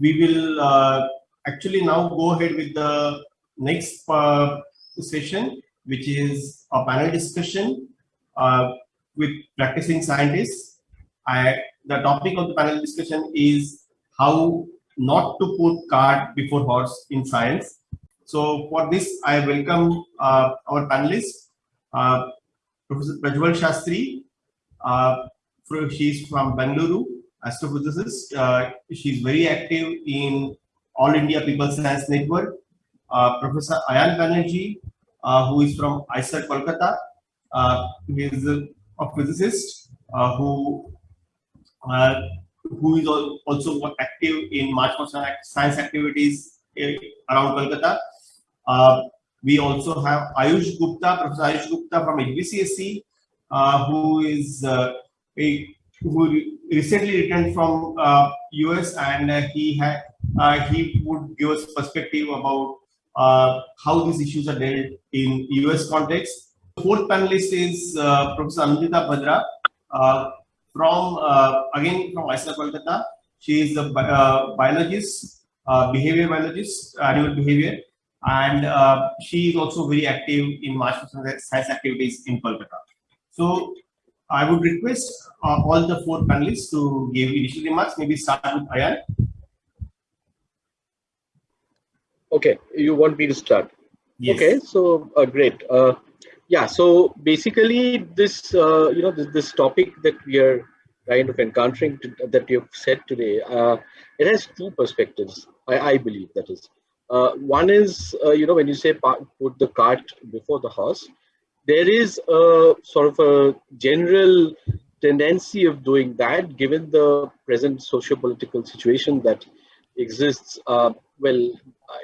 we will uh, actually now go ahead with the next uh, session, which is a panel discussion uh, with practicing scientists. I, the topic of the panel discussion is how not to put cart before horse in science. So for this, I welcome uh, our panelists, uh, Professor Prajval Shastri. Uh, she's from Bangalore, astrophysicist. Uh, she's very active in All India People Science Network. Uh, Professor Ayan Banerjee, uh, who is from IISER Kolkata. Uh, he is a, a physicist uh, who uh, who is also active in March for science activities around Kolkata. Uh, we also have Ayush Gupta, Professor Ayush Gupta from HBCSE, uh, who is uh, a, who recently returned from uh, US and uh, he had uh, he would give us perspective about uh, how these issues are dealt in US context. The fourth panelist is uh, Professor Anindita Bhadra uh, from, again from IISER Kolkata. She is a biologist, behavior biologist, animal behavior, and she is also very active in March science activities in Kolkata. So I would request uh, all the four panelists to give initial remarks. Maybe start with Ayan. Okay, you want me to start? Yes. Okay, so uh, great. Uh, yeah, so basically this, uh, you know, this, this topic that we are kind of encountering to, that you've said today, uh, it has two perspectives, I, I believe that is. Uh, one is, uh, you know, when you say put the cart before the horse, there is a sort of a general tendency of doing that given the present socio-political situation that exists, uh, well,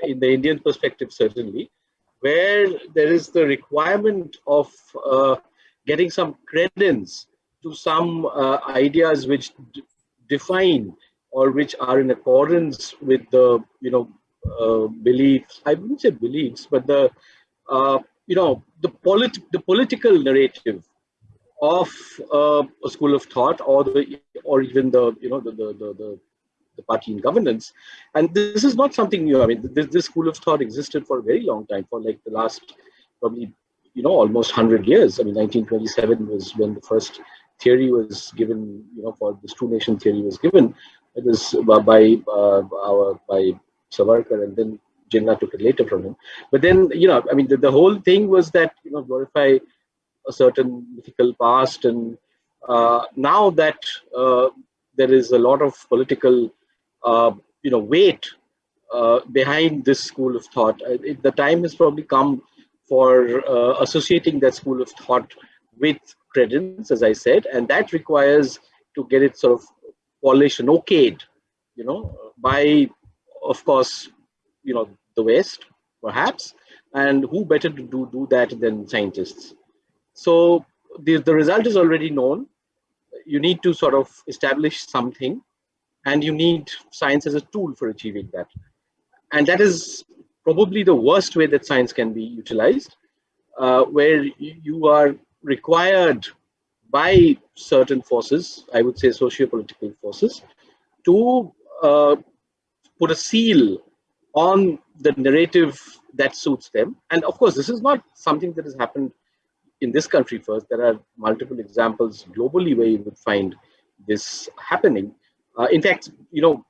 in the Indian perspective, certainly, where there is the requirement of uh, getting some credence to some uh, ideas which define or which are in accordance with the, you know, uh, beliefs, I wouldn't say beliefs, but the, uh, you know, the, polit the political narrative of uh, a school of thought or the, or even the, you know, the, the, the, the party in governance. And this is not something new. I mean, this, this school of thought existed for a very long time, for like the last probably, you know, almost 100 years. I mean, 1927 was when the first theory was given, you know, for this two nation theory was given. It was by uh, our, by Savarkar and then Jinnah took it later from him. But then, you know, I mean, the, the whole thing was that, you know, glorify a certain mythical past and uh, now that uh, there is a lot of political uh, you know weight uh, behind this school of thought. Uh, it, the time has probably come for associating that school of thought with credence, as I said, and that requires to get it sort of polished and okayed, you know, by, of course, you know, the West, perhaps, and who better to do, do that than scientists. So the, the result is already known. You need to sort of establish something and you need science as a tool for achieving that. And that is probably the worst way that science can be utilized, uh, where you are required by certain forces, I would say socio-political forces, to uh, put a seal on the narrative that suits them. And of course, this is not something that has happened in this country first. There are multiple examples globally where you would find this happening. Uh, in fact, you know,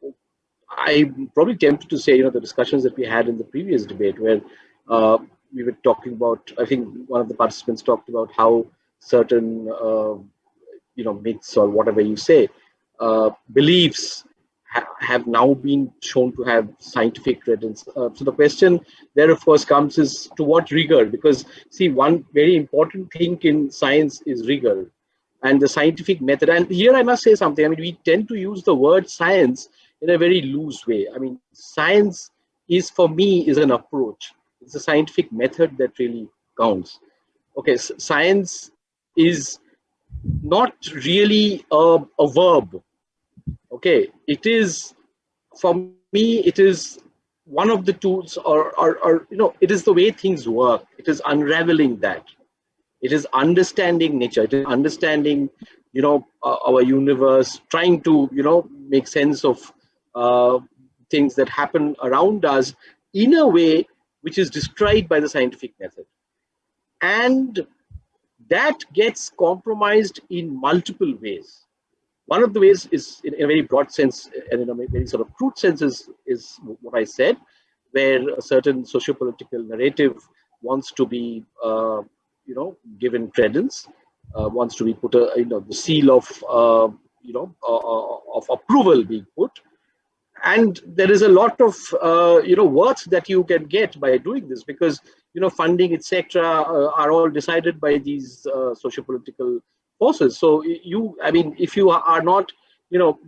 I'm probably tempted to say, you know, the discussions that we had in the previous debate where uh, we were talking about, I think one of the participants talked about how certain, uh, you know, myths or whatever you say, uh, beliefs ha have now been shown to have scientific credence. Uh, so the question there, of course, comes is to what rigor? Because see, one very important thing in science is rigor and the scientific method. And here I must say something. I mean, we tend to use the word science in a very loose way. I mean, science is for me is an approach. It's a scientific method that really counts. Okay, science is not really a, a verb. Okay, it is for me. It is one of the tools, or, or, or you know, it is the way things work. It is unraveling that it is understanding nature it is understanding you know uh, our universe trying to you know make sense of uh, things that happen around us in a way which is described by the scientific method. And that gets compromised in multiple ways. One of the ways is in, a very broad sense and in a very sort of crude sense is, is what I said, where a certain socio-political narrative wants to be, uh, you know, given credence, uh, wants to be put, a, you know, the seal of, uh, you know, uh, uh, of approval being put. And there is a lot of, uh, you know, worth that you can get by doing this because, you know, funding, etc., are all decided by these socio-political forces. So you, I mean, if you are not, you know,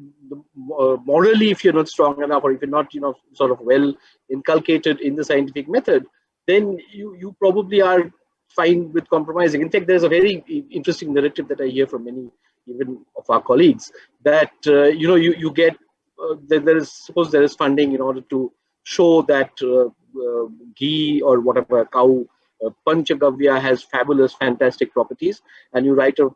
morally, if you're not strong enough, or if you're not, you know, sort of well inculcated in the scientific method, then you you probably are fine with compromising. In fact, there's a very interesting narrative that I hear from many even of our colleagues that uh, you know you you get uh, there, there is suppose there is funding in order to show that uh, uh ghee or whatever cow uh, panchagavya has fabulous fantastic properties and you write a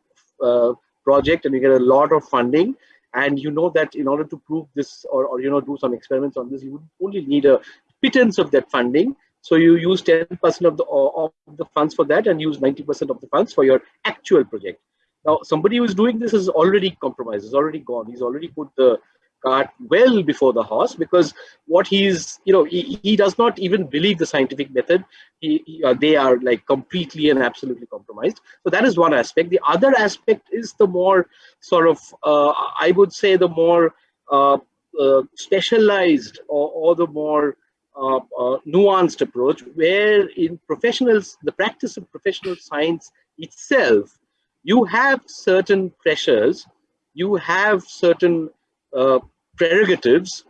uh, project and you get a lot of funding. And you know that in order to prove this or, or you know do some experiments on this you would only need a pittance of that funding. So you use 10% of the of the funds for that and use 90% of the funds for your actual project. Now, somebody who is doing this is already compromised, is already gone. He's already put the cart well before the horse because what he's, you know, he, he does not even believe the scientific method. He, he uh, they are like completely and absolutely compromised. So that is one aspect. The other aspect is the more sort of, uh, I would say, the more uh, uh specialized or, or, the more uh, uh, nuanced approach, where in professionals, the practice of professional science itself you have certain pressures, you have certain uh, prerogatives,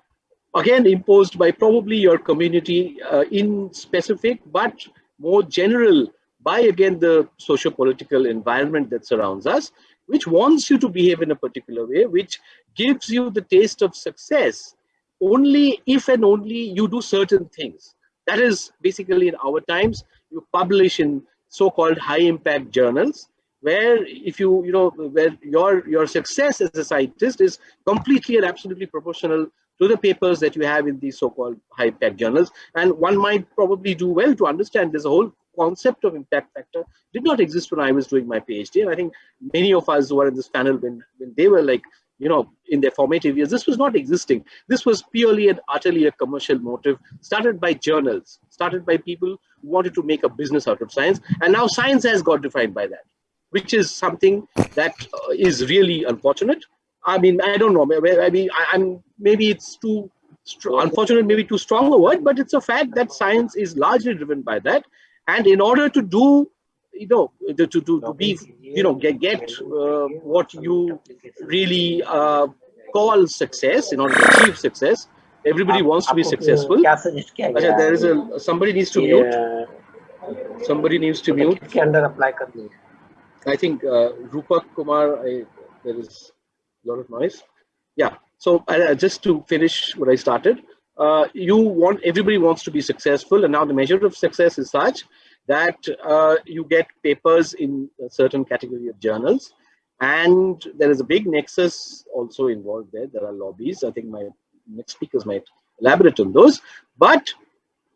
again imposed by probably your community uh, in specific, but more general by again the socio-political environment that surrounds us, which wants you to behave in a particular way, which gives you the taste of success only if and only you do certain things. That is basically in our times, you publish in so-called high impact journals where if you you know where your your success as a scientist is completely and absolutely proportional to the papers that you have in these so-called high impact journals. And one might probably do well to understand this whole concept of impact factor did not exist when i was doing my phd and i think many of us who are in this panel when when they were like you know in their formative years this was not existing. This was purely and utterly a commercial motive started by journals started by people who wanted to make a business out of science. And now science has got defined by that which is something that uh, is really unfortunate. I mean, I don't know. I mean, I, am maybe it's too unfortunate, maybe too strong a word, but it's a fact that science is largely driven by that. And in order to do, you know, to to, to be, you know, get get uh, what you really uh, call success, in order to achieve success, everybody wants to be successful. there is a somebody needs to mute. Somebody needs to mute. I think uh, Rupak Kumar, I, there is a lot of noise. Yeah, so uh, just to finish what I started, uh, you want, everybody wants to be successful and now the measure of success is such that uh, you get papers in a certain category of journals and there is a big nexus also involved there. There are lobbies. I think my next speakers might elaborate on those. But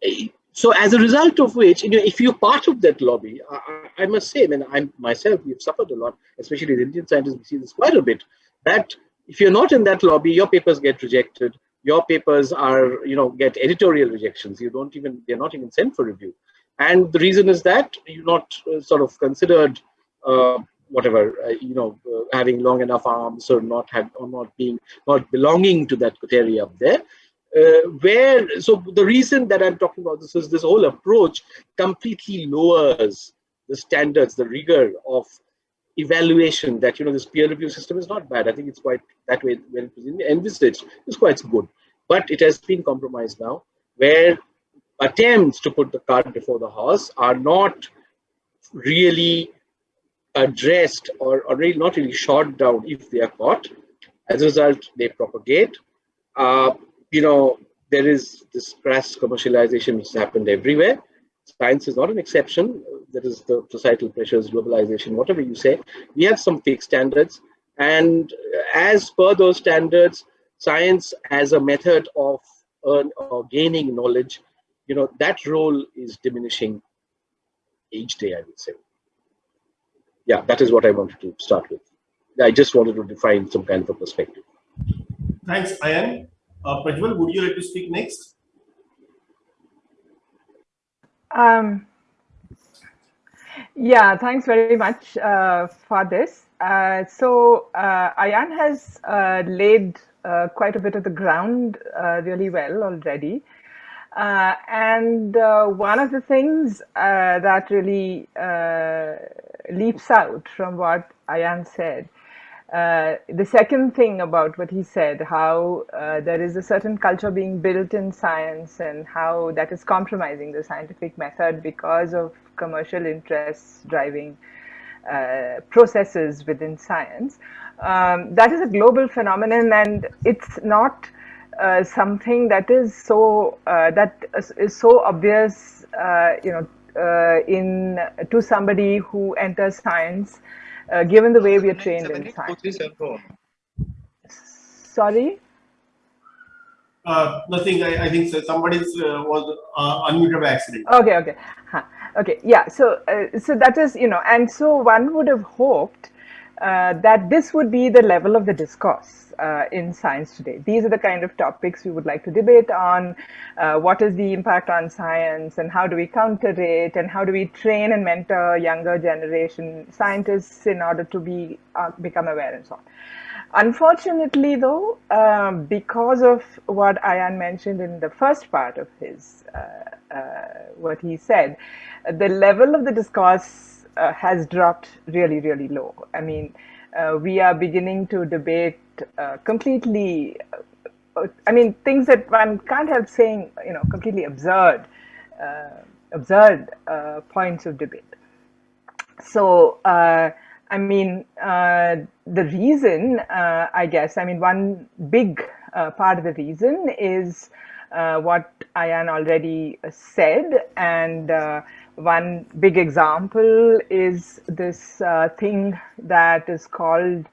eh, so as a result of which, you know, if you're part of that lobby, I, I must say, I mean, I'm myself, we've suffered a lot, especially the Indian scientists, we see this quite a bit, that if you're not in that lobby, your papers get rejected. Your papers are, you know, get editorial rejections. You don't even, they're not even sent for review. And the reason is that you're not uh, sort of considered, uh, whatever, uh, you know, uh, having long enough arms or not have, or not being, not belonging to that coterie up there uh, where so the reason that i'm talking about this is this whole approach completely lowers the standards the rigor of evaluation that you know this peer review system is not bad. I think it's quite that way when it was envisaged. It's quite good. But it has been compromised now where attempts to put the cart before the horse are not really addressed or, or really not really shot down if they are caught. As a result they propagate. Uh, you know, there is this crass commercialization which has happened everywhere. Science is not an exception. There is the societal pressures, globalization, whatever you say. We have some fake standards. And as per those standards, science as a method of earn or gaining knowledge, you know, that role is diminishing each day, I would say. Yeah, that is what I wanted to start with. I just wanted to define some kind of a perspective. Thanks, Ayan. Uh, Prajval, would you like to speak next? Um, yeah, thanks very much uh, for this. Uh, so uh, Ayan has uh, laid uh, quite a bit of the ground uh, really well already. and one of the things that really leaps out from what Ayan said uh, the second thing about what he said, how uh, there is a certain culture being built in science and how that is compromising the scientific method because of commercial interests driving uh, processes within science. Um, that is a global phenomenon and it's not uh, something that is so uh, that is so obvious, you know, in to somebody who enters science uh, given the way we are trained in science. Sorry? Uh, nothing. I, I think so. somebody uh, was uh, unmuted by accident. Okay, okay, huh. okay. Yeah. So, uh, so that is you know, and so one would have hoped uh, that this would be the level of the discourse uh, in science today. These are the kind of topics we would like to debate on. Uh, what is the impact on science and how do we counter it and how do we train and mentor younger generation scientists in order to be uh, become aware and so on. Unfortunately, though, um, because of what Ayan mentioned in the first part of his, uh, what he said, the level of the discourse uh, has dropped really, really low. I mean, uh, we are beginning to debate uh, completely, uh, I mean, things that one can't help saying, you know, completely absurd, uh, absurd uh, points of debate. So, I mean, the reason, I guess, I mean, one big part of the reason is what Ayan already said and one big example is this uh, thing that is called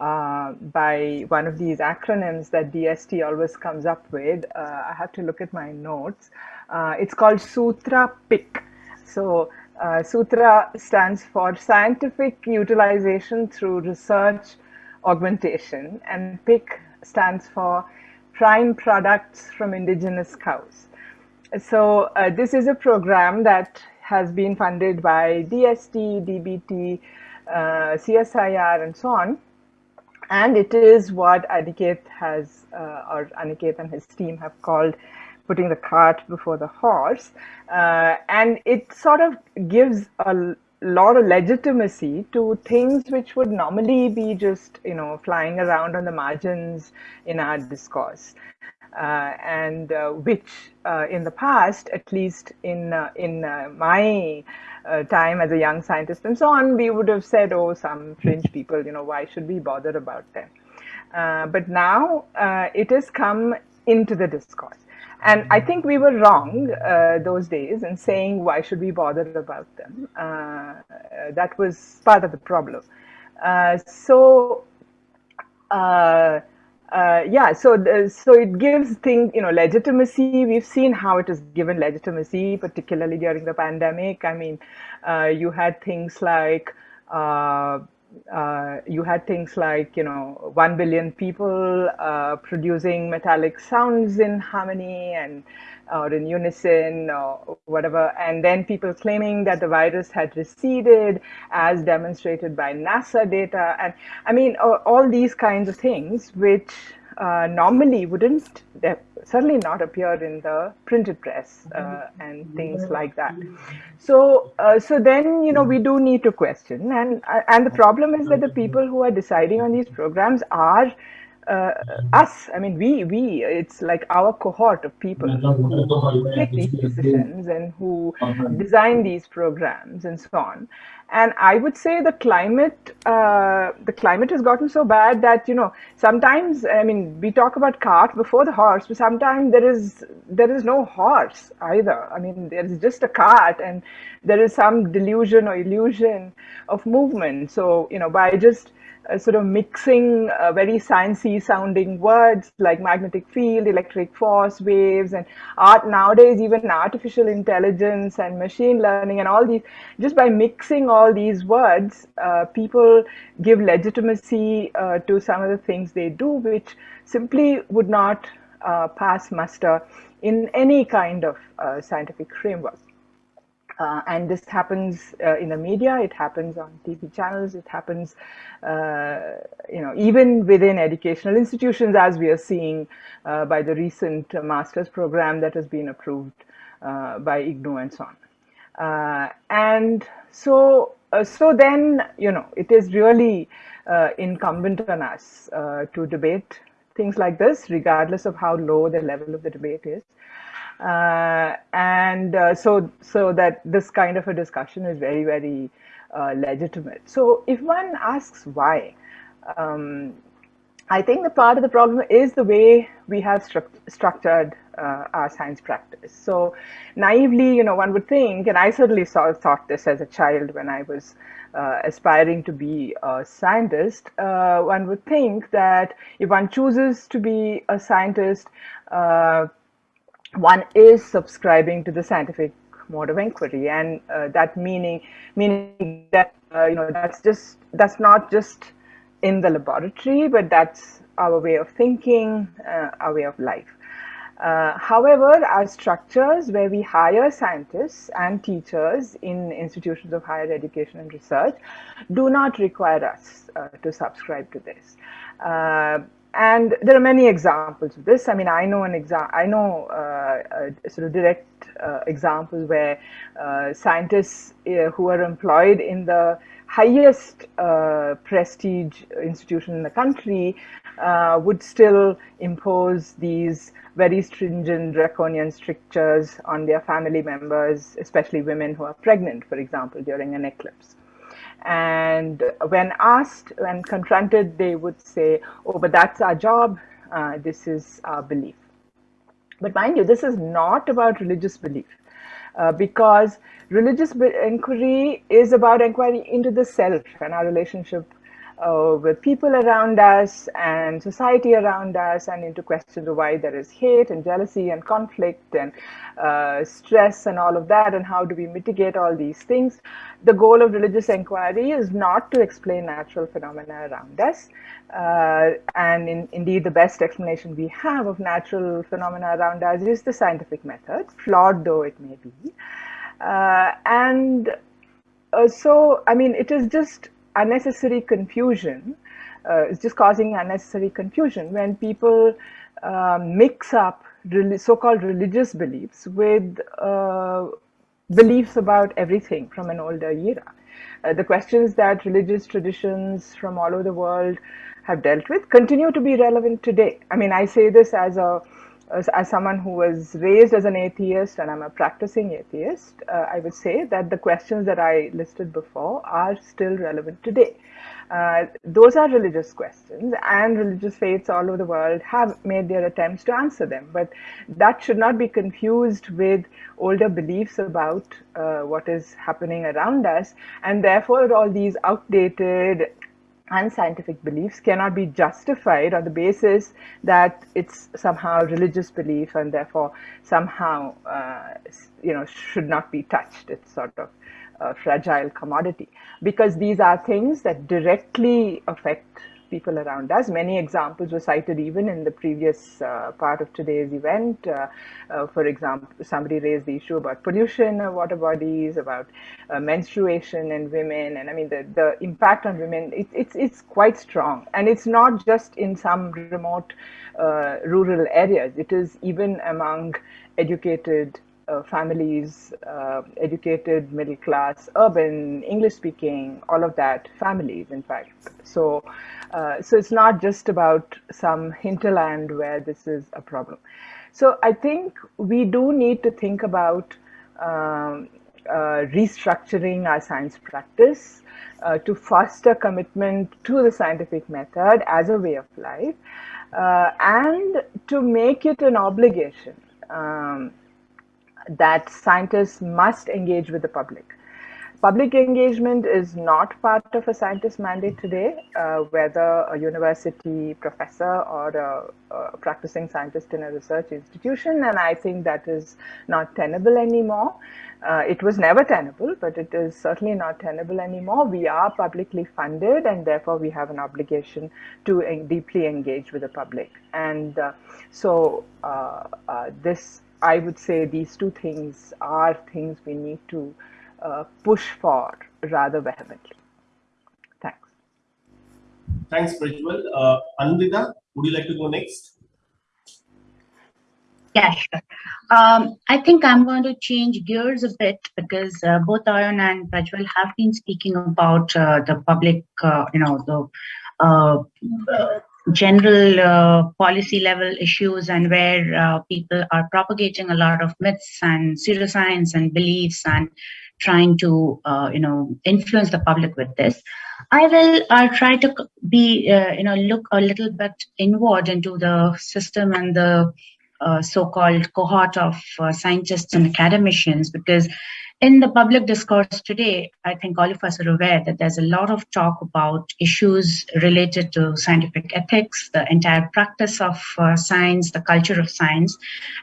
uh, by one of these acronyms that DST always comes up with. Uh, I have to look at my notes. Uh, it's called Sutra PIC. So uh, Sutra stands for Scientific Utilization Through Research Augmentation and PIC stands for Prime Products from Indigenous Cows. So uh, this is a program that has been funded by DST, DBT, uh, CSIR, and so on. And it is what Aniket has, uh, or Aniket and his team have called putting the cart before the horse. Uh, and it sort of gives a lot of legitimacy to things which would normally be just, you know, flying around on the margins in our discourse. Uh, and uh, which uh, in the past, at least in in my time as a young scientist and so on, we would have said, oh, some fringe people, you know, why should we bother about them? but now it has come into the discourse. And I think we were wrong uh, those days in saying, why should we bother about them? Uh, that was part of the problem. Uh, so, uh, yeah, so the, so it gives things, you know, legitimacy. We've seen how it is given legitimacy, particularly during the pandemic. I mean, uh, you had things like uh, uh you had things like you know one billion people uh, producing metallic sounds in harmony and or in unison or whatever, and then people claiming that the virus had receded as demonstrated by NASA data. And I mean, all these kinds of things, which uh, normally wouldn't certainly not appear in the printed press uh, and things like that. So, uh, so then you know we do need to question, and uh, and the problem is that the people who are deciding on these programs are uh, us, I mean, we, we, it's like our cohort of people who take these decisions and who design these programs and so on. And I would say the climate, uh, the climate has gotten so bad that, you know, sometimes, I mean, we talk about cart before the horse, but sometimes there is, there is no horse either. I mean, there is just a cart and there is some delusion or illusion of movement. So, you know, by just sort of mixing uh, very sciencey sounding words like magnetic field, electric force, waves, and art nowadays even artificial intelligence and machine learning and all these. Just by mixing all these words, uh, people give legitimacy uh, to some of the things they do, which simply would not uh, pass muster in any kind of uh, scientific framework. Uh, and this happens uh, in the media, it happens on TV channels, it happens, uh, you know, even within educational institutions, as we are seeing uh, by the recent master's program that has been approved uh, by IGNOU and so on. Uh, and so, so then, you know, it is really incumbent on us to debate things like this, regardless of how low the level of the debate is. Uh, and uh, so so that this kind of a discussion is very very uh, legitimate. So if one asks why, um, I think the part of the problem is the way we have stru structured uh, our science practice. So naively, you know, one would think, and I certainly saw, thought this as a child when I was uh, aspiring to be a scientist, uh, one would think that if one chooses to be a scientist, one is subscribing to the scientific mode of inquiry and uh, that meaning meaning that uh, you know that's just that's not just in the laboratory but that's our way of thinking uh, our way of life. Uh, however our structures where we hire scientists and teachers in institutions of higher education and research do not require us uh, to subscribe to this. Uh, and there are many examples of this. I mean, I know an example. I know uh, uh, sort of direct uh, examples where uh, scientists uh, who are employed in the highest uh, prestige institution in the country would still impose these very stringent draconian strictures on their family members, especially women who are pregnant, for example, during an eclipse. And when asked, when confronted, they would say, oh, but that's our job. Uh, this is our belief. But mind you, this is not about religious belief. Uh, because religious inquiry is about inquiry into the self and our relationship uh, with people around us and society around us and into questions of why there is hate and jealousy and conflict and uh, stress and all of that and how do we mitigate all these things. The goal of religious inquiry is not to explain natural phenomena around us. Uh, and in, indeed, the best explanation we have of natural phenomena around us is the scientific method, flawed though it may be. Uh, and uh, so, I mean, it is just unnecessary confusion. Uh, it's just causing unnecessary confusion when people uh, mix up so-called religious beliefs with uh, beliefs about everything from an older era. Uh, the questions that religious traditions from all over the world have dealt with continue to be relevant today. I mean, I say this as a as, as someone who was raised as an atheist and I'm a practicing atheist, uh, I would say that the questions that I listed before are still relevant today. Uh, those are religious questions and religious faiths all over the world have made their attempts to answer them. But that should not be confused with older beliefs about uh, what is happening around us. And therefore, all these outdated unscientific beliefs cannot be justified on the basis that it's somehow religious belief and therefore somehow uh, you know should not be touched. It's sort of a fragile commodity. Because these are things that directly affect people around us. Many examples were cited even in the previous uh, part of today's event. Uh, uh, for example, somebody raised the issue about pollution of water bodies, about uh, menstruation and women, and I mean the, the impact on women, it, it's, it's quite strong. And it's not just in some remote uh, rural areas, it is even among educated uh, families, uh, educated, middle class, urban, English speaking, all of that, families, in fact. So, uh, so it's not just about some hinterland where this is a problem. So I think we do need to think about um, uh, restructuring our science practice uh, to foster commitment to the scientific method as a way of life uh, and to make it an obligation. Um, that scientists must engage with the public. Public engagement is not part of a scientist mandate today, uh, whether a university professor or a, a, practicing scientist in a research institution, and I think that is not tenable anymore. Uh, it was never tenable, but it is certainly not tenable anymore. We are publicly funded, and therefore we have an obligation to en deeply engage with the public. And uh, so, uh, uh, this, I would say, these two things are things we need to uh, push for rather vehemently. Thanks. Thanks, Prajval. Uh, Anindita, would you like to go next? Yeah, sure. Um, I think I'm going to change gears a bit because uh, both Ayan and Prajval have been speaking about uh, the public, uh, you know, the uh, general uh, policy level issues and where uh, people are propagating a lot of myths and pseudoscience and beliefs and trying to, uh, you know, influence the public with this. I will uh, try to be, uh, you know, look a little bit inward into the system and the uh, so-called cohort of uh, scientists and academicians because in the public discourse today, I think all of us are aware that there's a lot of talk about issues related to scientific ethics, the entire practice of uh, science, the culture of science.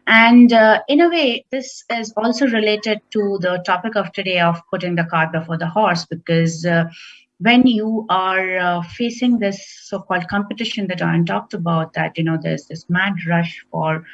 And uh, in a way, this is also related to the topic of today of putting the cart before the horse, because uh, when you are uh, facing this so-called competition that I talked about, that, you know, there's this mad rush for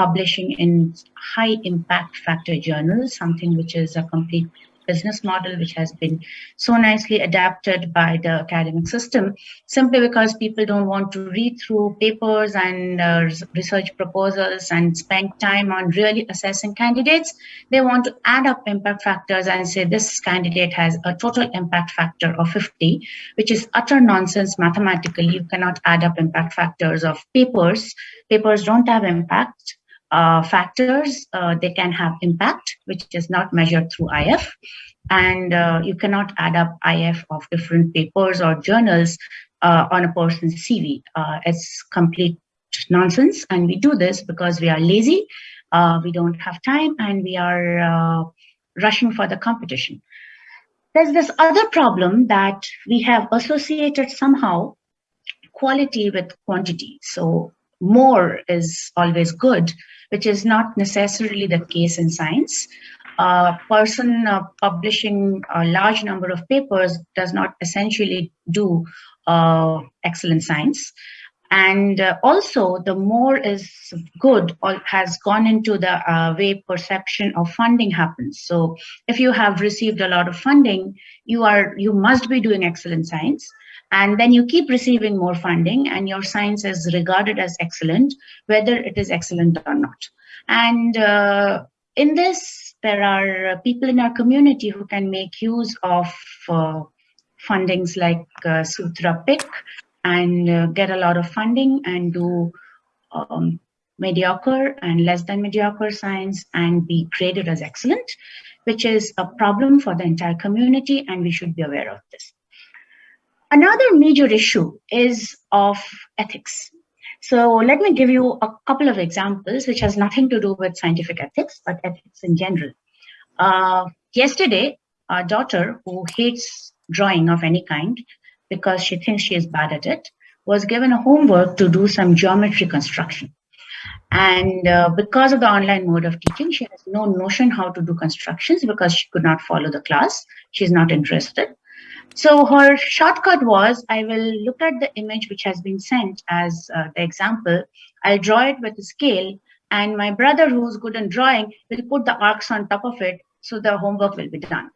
publishing in high impact factor journals, something which is a complete business model which has been so nicely adapted by the academic system simply because people don't want to read through papers and uh, research proposals and spend time on really assessing candidates. They want to add up impact factors and say this candidate has a total impact factor of 50, which is utter nonsense mathematically. You cannot add up impact factors of papers. Papers don't have impact uh, factors, uh, they can have impact, which is not measured through IF. And uh, you cannot add up IF of different papers or journals uh, on a person's CV. Uh, it's complete nonsense. And we do this because we are lazy, uh, we don't have time, and we are rushing for the competition. There's this other problem that we have associated somehow quality with quantity. So more is always good, which is not necessarily the case in science. A person uh, publishing a large number of papers does not essentially do uh, excellent science. And uh, also, the more is good or has gone into the uh, way perception of funding happens. So, if you have received a lot of funding, you are you must be doing excellent science and then you keep receiving more funding and your science is regarded as excellent whether it is excellent or not. And uh, in this there are people in our community who can make use of uh, fundings like uh, Sutra PIC and uh, get a lot of funding and do um, mediocre and less than mediocre science and be graded as excellent which is a problem for the entire community and we should be aware of this Another major issue is of ethics. So let me give you a couple of examples which has nothing to do with scientific ethics, but ethics in general. Uh, yesterday, our daughter who hates drawing of any kind because she thinks she is bad at it, was given a homework to do some geometry construction. And uh, because of the online mode of teaching, she has no notion how to do constructions because she could not follow the class. She's not interested. So her shortcut was, I will look at the image which has been sent as uh, the example. I'll draw it with a scale and my brother who's good in drawing will put the arcs on top of it so the homework will be done.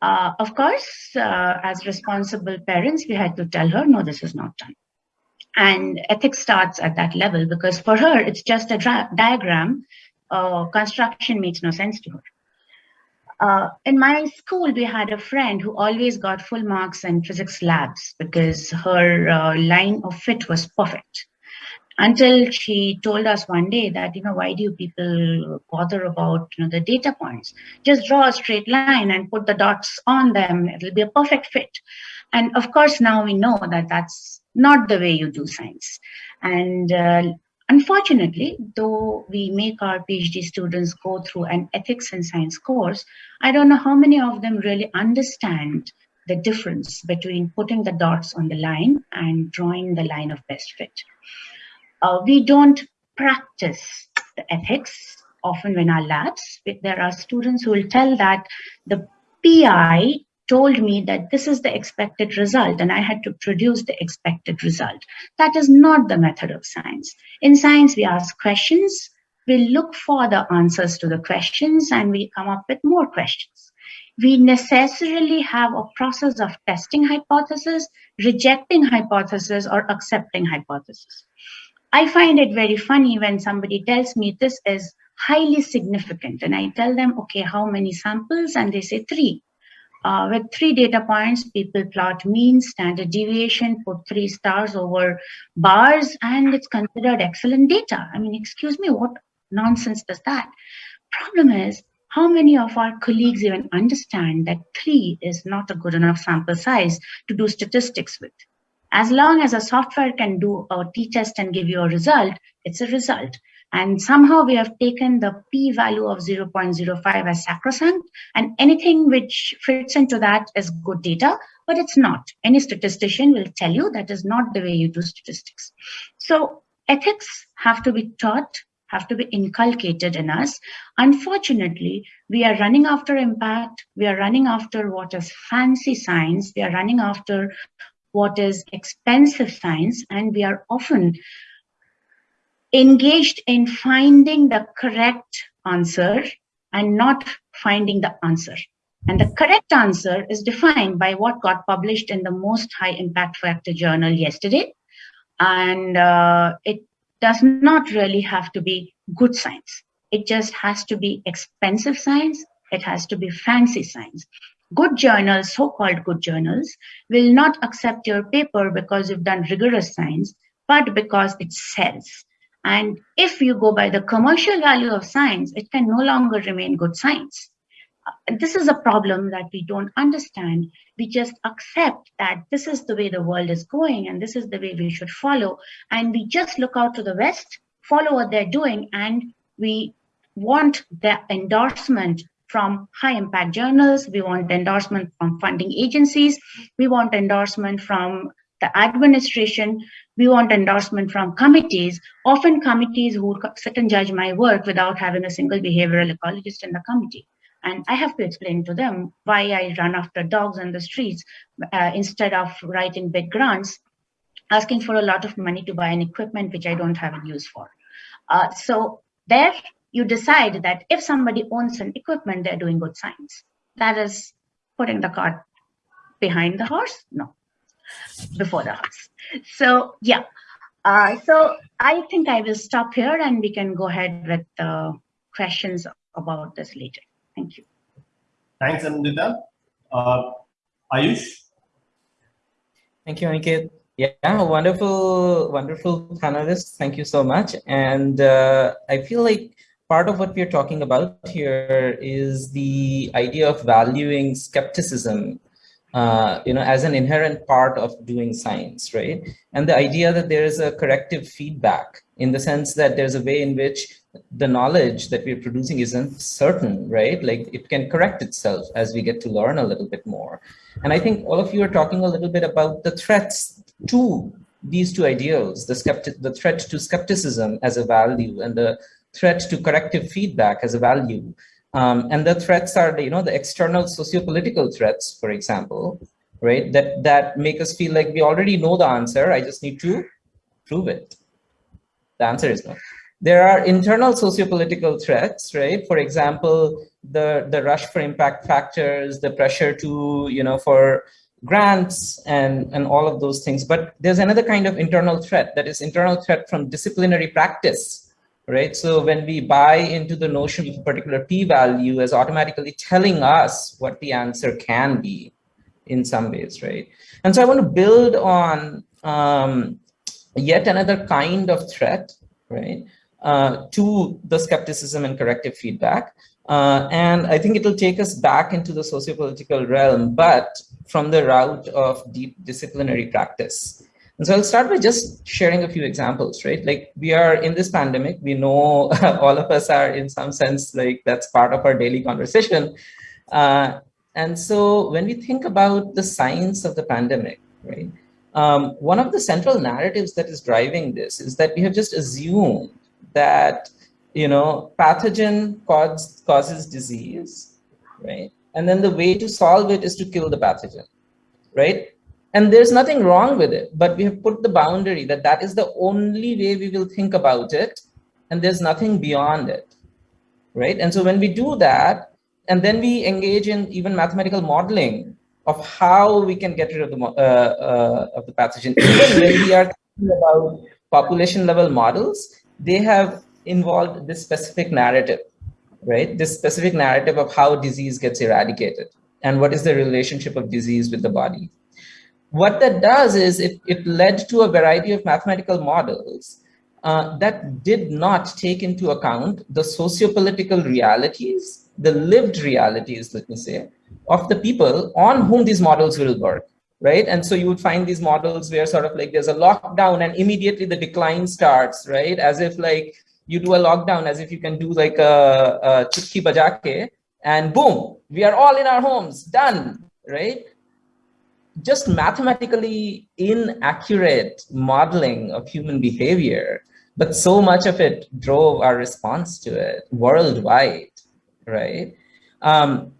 Uh, of course, uh, as responsible parents, we had to tell her, no, this is not done. And ethics starts at that level because for her, it's just a diagram. Uh, construction makes no sense to her. Uh, in my school, we had a friend who always got full marks in physics labs because her uh, line of fit was perfect. Until she told us one day that, you know, why do you people bother about you know, the data points? Just draw a straight line and put the dots on them. It'll be a perfect fit. And of course, now we know that that's not the way you do science. And uh, Unfortunately, though we make our PhD students go through an ethics and science course, I don't know how many of them really understand the difference between putting the dots on the line and drawing the line of best fit. Uh, we don't practice the ethics often in our labs. There are students who will tell that the PI told me that this is the expected result and I had to produce the expected result. That is not the method of science. In science, we ask questions, we look for the answers to the questions and we come up with more questions. We necessarily have a process of testing hypothesis, rejecting hypothesis or accepting hypothesis. I find it very funny when somebody tells me this is highly significant and I tell them, okay, how many samples? And they say three. Uh, with three data points, people plot mean, standard deviation, put three stars over bars, and it's considered excellent data. I mean, excuse me, what nonsense does that? Problem is, how many of our colleagues even understand that three is not a good enough sample size to do statistics with? As long as a software can do a t-test and give you a result, it's a result. And somehow we have taken the p-value of 0.05 as sacrosanct, and anything which fits into that is good data, but it's not. Any statistician will tell you that is not the way you do statistics. So ethics have to be taught, have to be inculcated in us. Unfortunately, we are running after impact, we are running after what is fancy science, we are running after what is expensive science, and we are often engaged in finding the correct answer and not finding the answer. And the correct answer is defined by what got published in the most high impact factor journal yesterday. And uh, it does not really have to be good science. It just has to be expensive science. It has to be fancy science. Good journals, so-called good journals, will not accept your paper because you've done rigorous science, but because it sells. And if you go by the commercial value of science, it can no longer remain good science. This is a problem that we don't understand. We just accept that this is the way the world is going and this is the way we should follow. And we just look out to the West, follow what they're doing, and we want the endorsement from high impact journals. We want endorsement from funding agencies. We want endorsement from the administration, we want endorsement from committees, often committees who sit and judge my work without having a single behavioral ecologist in the committee. And I have to explain to them why I run after dogs on the streets uh, instead of writing big grants, asking for a lot of money to buy an equipment which I don't have a use for. Uh, so there you decide that if somebody owns an equipment, they're doing good science. That is putting the cart behind the horse? No before the house. So yeah, uh, so I think I will stop here and we can go ahead with the questions about this later. Thank you. Thanks, Anindita. Uh, Ayush? Thank you, Aniket. Yeah, wonderful, wonderful panelists. Thank you so much. And uh, I feel like part of what we're talking about here is the idea of valuing skepticism uh, you know, as an inherent part of doing science, right? And the idea that there is a corrective feedback in the sense that there's a way in which the knowledge that we're producing isn't certain, right? Like it can correct itself as we get to learn a little bit more. And I think all of you are talking a little bit about the threats to these two ideals, the, skeptic, the threat to skepticism as a value and the threat to corrective feedback as a value. Um, and the threats are, the, you know, the external socio-political threats, for example, right? That that make us feel like we already know the answer. I just need to prove it. The answer is no. There are internal socio-political threats, right? For example, the the rush for impact factors, the pressure to, you know, for grants and and all of those things. But there's another kind of internal threat that is internal threat from disciplinary practice right? So when we buy into the notion of a particular p-value as automatically telling us what the answer can be in some ways, right? And so I want to build on um, yet another kind of threat, right, uh, to the skepticism and corrective feedback. Uh, and I think it'll take us back into the sociopolitical realm, but from the route of deep disciplinary practice. And so I'll start by just sharing a few examples, right? Like we are in this pandemic, we know all of us are in some sense, like that's part of our daily conversation. Uh, and so when we think about the science of the pandemic, right? Um, one of the central narratives that is driving this is that we have just assumed that, you know, pathogen cause, causes disease, right? And then the way to solve it is to kill the pathogen, right? And there's nothing wrong with it, but we have put the boundary that that is the only way we will think about it. And there's nothing beyond it, right? And so when we do that, and then we engage in even mathematical modeling of how we can get rid of the, uh, uh, of the pathogen. Even when we are thinking about population level models, they have involved this specific narrative, right? This specific narrative of how disease gets eradicated and what is the relationship of disease with the body what that does is it, it led to a variety of mathematical models uh, that did not take into account the socio-political realities, the lived realities, let me say, of the people on whom these models will work, right? And so you would find these models where sort of like there's a lockdown and immediately the decline starts, right? As if like you do a lockdown, as if you can do like a, a chutki bajake and boom, we are all in our homes, done, right? Just mathematically inaccurate modeling of human behavior, but so much of it drove our response to it worldwide, right? Um,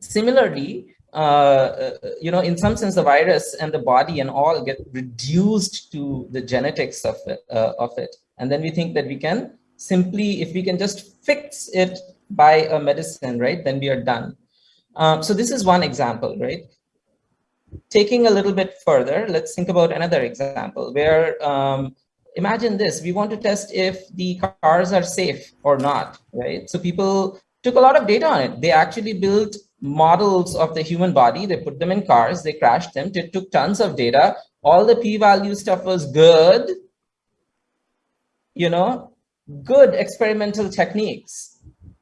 similarly, uh, you know, in some sense, the virus and the body and all get reduced to the genetics of it, uh, of it. And then we think that we can simply, if we can just fix it by a medicine, right, then we are done. Um, so this is one example, right? Taking a little bit further, let's think about another example where um, imagine this, we want to test if the cars are safe or not, right? So people took a lot of data on it. They actually built models of the human body. They put them in cars, they crashed them, it took tons of data. All the p-value stuff was good, you know, good experimental techniques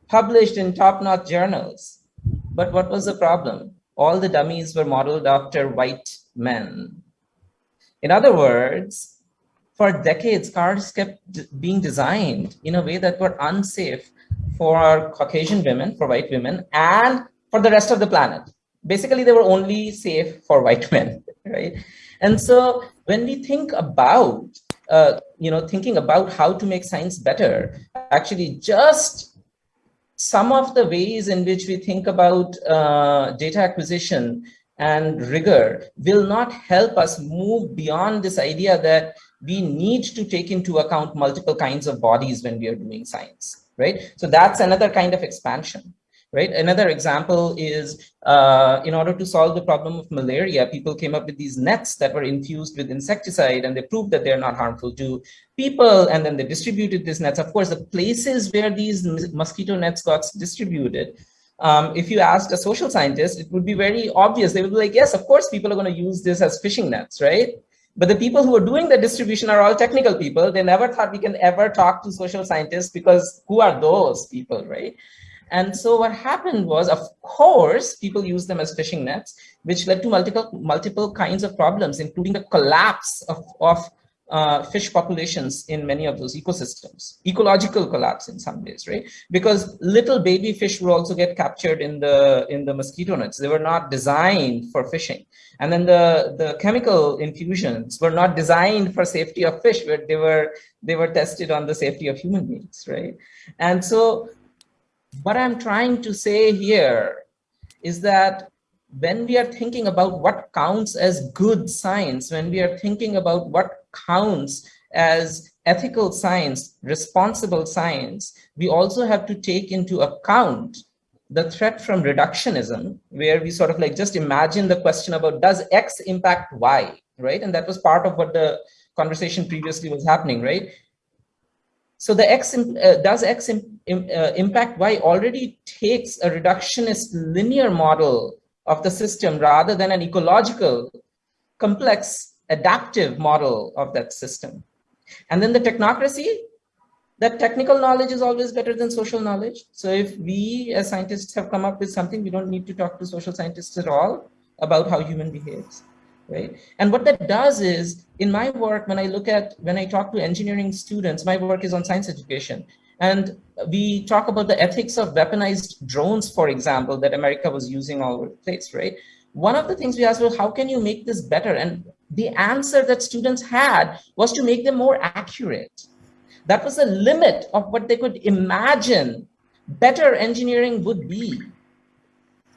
published in top-notch journals. But what was the problem? All the dummies were modeled after white men. In other words, for decades, cars kept being designed in a way that were unsafe for Caucasian women, for white women, and for the rest of the planet. Basically, they were only safe for white men, right? And so when we think about, uh, you know, thinking about how to make science better, actually just some of the ways in which we think about uh, data acquisition and rigor will not help us move beyond this idea that we need to take into account multiple kinds of bodies when we are doing science, right? So that's another kind of expansion right? Another example is uh, in order to solve the problem of malaria, people came up with these nets that were infused with insecticide and they proved that they're not harmful to people. And then they distributed these nets. Of course, the places where these mosquito nets got distributed, um, if you asked a social scientist, it would be very obvious. They would be like, yes, of course, people are going to use this as fishing nets, right? But the people who are doing the distribution are all technical people. They never thought we can ever talk to social scientists because who are those people, right? And so what happened was, of course, people used them as fishing nets, which led to multiple multiple kinds of problems, including the collapse of, of uh, fish populations in many of those ecosystems, ecological collapse in some ways, right? Because little baby fish would also get captured in the in the mosquito nets. They were not designed for fishing, and then the the chemical infusions were not designed for safety of fish, but they were they were tested on the safety of human beings, right? And so what I'm trying to say here is that when we are thinking about what counts as good science, when we are thinking about what counts as ethical science, responsible science, we also have to take into account the threat from reductionism, where we sort of like just imagine the question about does X impact Y, right? And that was part of what the conversation previously was happening, right? So the X uh, does X uh, impact Y already takes a reductionist linear model of the system rather than an ecological, complex, adaptive model of that system. And then the technocracy, that technical knowledge is always better than social knowledge. So if we as scientists have come up with something, we don't need to talk to social scientists at all about how human behaves. Right? And what that does is, in my work, when I look at, when I talk to engineering students, my work is on science education. And we talk about the ethics of weaponized drones, for example, that America was using all over the place, right? One of the things we asked was, how can you make this better? And the answer that students had was to make them more accurate. That was the limit of what they could imagine better engineering would be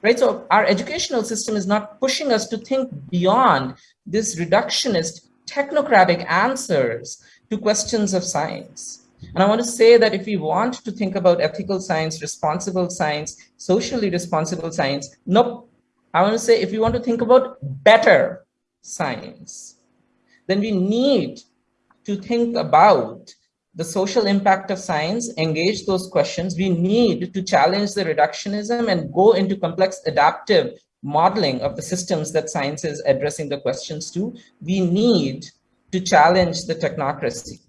right? So our educational system is not pushing us to think beyond this reductionist technocratic answers to questions of science. And I want to say that if we want to think about ethical science, responsible science, socially responsible science, nope. I want to say if we want to think about better science, then we need to think about the social impact of science, engage those questions. We need to challenge the reductionism and go into complex adaptive modeling of the systems that science is addressing the questions to. We need to challenge the technocracy.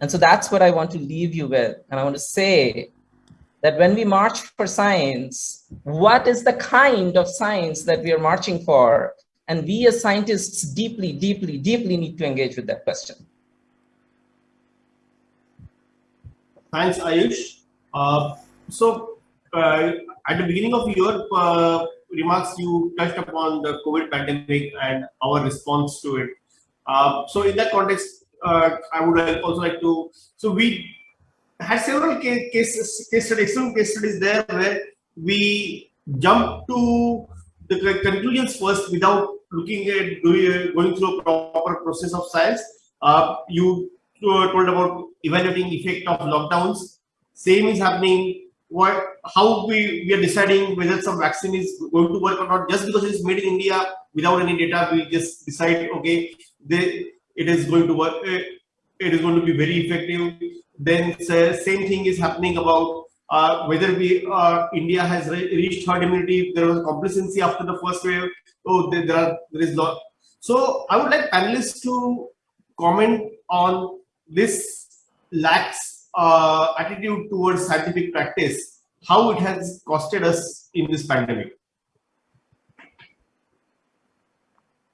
And so that's what I want to leave you with. And I want to say that when we march for science, what is the kind of science that we are marching for? And we as scientists deeply, deeply, deeply need to engage with that question. Thanks, Ayush. Uh, so, uh, at the beginning of your uh, remarks, you touched upon the COVID pandemic and our response to it. Uh, so, in that context, uh, I would also like to. So, we had several case, cases, case studies, some case studies there where we jumped to the conclusions first without looking at going through a proper process of science. Uh, you told about evaluating effect of lockdowns. Same is happening. What, how we, we are deciding whether some vaccine is going to work or not. Just because it is made in India without any data, we just decide, okay, they, it is going to work. Eh, it is going to be very effective. Then same thing is happening about uh, whether we uh, India has re reached herd immunity. There was complacency after the first wave. Oh, there, there are there is lot. So I would like panelists to comment on this lax uh, attitude towards scientific practice, how it has costed us in this pandemic.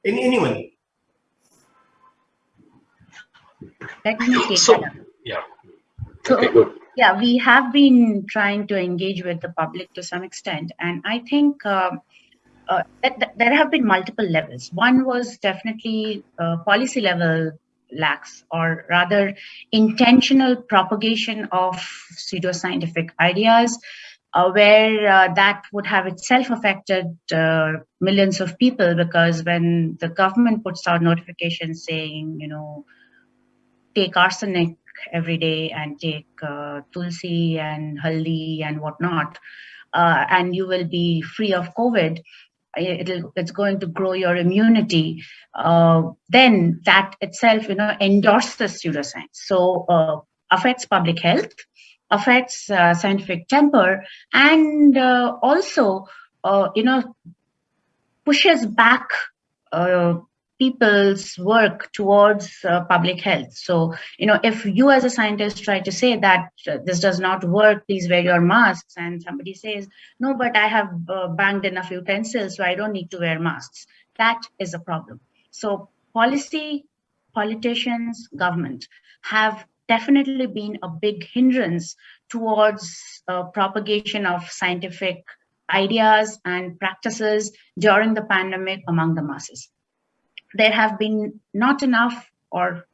Any, anyone? Let me take so, that. Yeah. So, okay, good. Yeah, we have been trying to engage with the public to some extent, and I think um, uh, that, that there have been multiple levels. One was definitely uh, policy level lax or rather intentional propagation of pseudoscientific ideas uh, where uh, that would have itself affected uh, millions of people because when the government puts out notifications saying you know take arsenic every day and take uh, tulsi and haldi and whatnot uh, and you will be free of covid it'll, it's going to grow your immunity, uh, then that itself, you know, endorses pseudoscience. So uh, affects public health, affects uh, scientific temper, and uh, also, uh, you know, pushes back uh, people's work towards uh, public health. So, you know, if you as a scientist try to say that uh, this does not work, please wear your masks, and somebody says, no, but I have uh, banged enough utensils, so I don't need to wear masks, that is a problem. So policy, politicians, government have definitely been a big hindrance towards uh, propagation of scientific ideas and practices during the pandemic among the masses there have been not enough or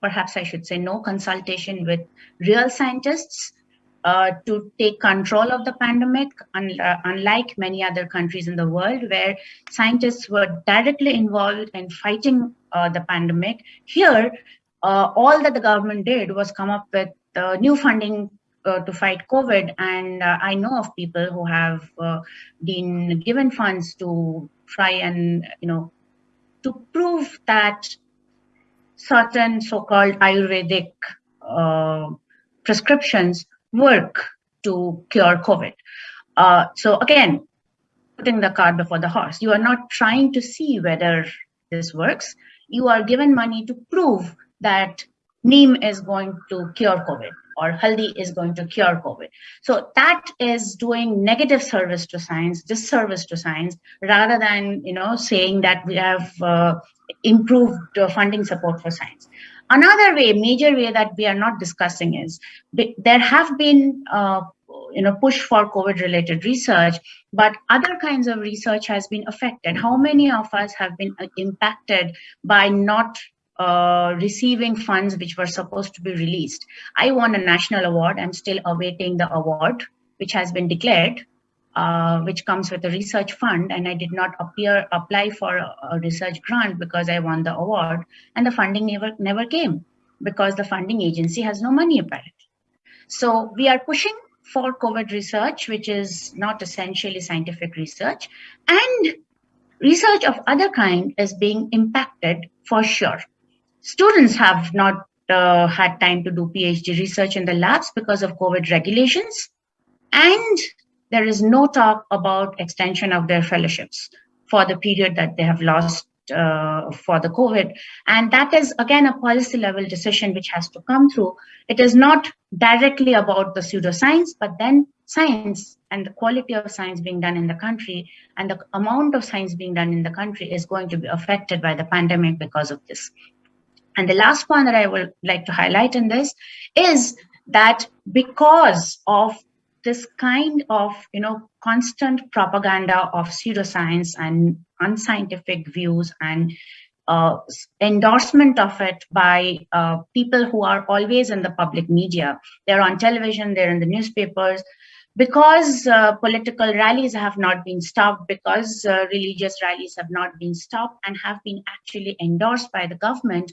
perhaps I should say no consultation with real scientists uh, to take control of the pandemic, un uh, unlike many other countries in the world where scientists were directly involved in fighting uh, the pandemic. Here, uh, all that the government did was come up with uh, new funding uh, to fight COVID. And I know of people who have been given funds to try and, you know, to prove that certain so-called Ayurvedic uh, prescriptions work to cure COVID. Uh, so again, putting the cart before the horse, you are not trying to see whether this works. You are given money to prove that Neem is going to cure COVID. Or haldi is going to cure COVID. So that is doing negative service to science, disservice to science, rather than you know saying that we have uh, improved uh, funding support for science. Another way, major way that we are not discussing is there have been uh, you know push for COVID related research, but other kinds of research has been affected. How many of us have been uh, impacted by not uh, receiving funds which were supposed to be released. I won a national award. I'm still awaiting the award, which has been declared, uh, which comes with a research fund. And I did not appear apply for a, a, research grant because I won the award, and the funding never never came because the funding agency has no money apparently. So we are pushing for COVID research, which is not essentially scientific research, and research of other kind is being impacted for sure Students have not uh, had time to do PhD research in the labs because of COVID regulations. And there is no talk about extension of their fellowships for the period that they have lost uh, for the COVID. And that is, again, a policy level decision which has to come through. It is not directly about the pseudoscience, but then science and the quality of science being done in the country and the amount of science being done in the country is going to be affected by the pandemic because of this. And the last point that I would like to highlight in this is that because of this kind of you know constant propaganda of pseudoscience and unscientific views and uh, endorsement of it by uh, people who are always in the public media. They're on television, they're in the newspapers. Because uh, political rallies have not been stopped, because uh, religious rallies have not been stopped and have been actually endorsed by the government,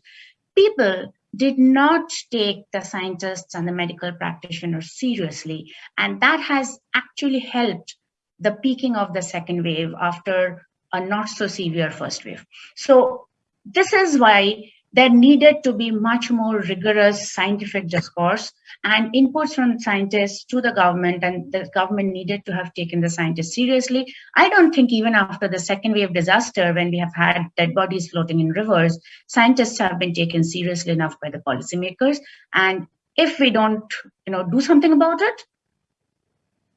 people did not take the scientists and the medical practitioners seriously. And that has actually helped the peaking of the second wave after a not so severe first wave. So this is why there needed to be much more rigorous scientific discourse and inputs from scientists to the government and the government needed to have taken the scientists seriously. I don't think even after the second wave of disaster, when we have had dead bodies floating in rivers, scientists have been taken seriously enough by the policymakers. And if we don't you know, do something about it,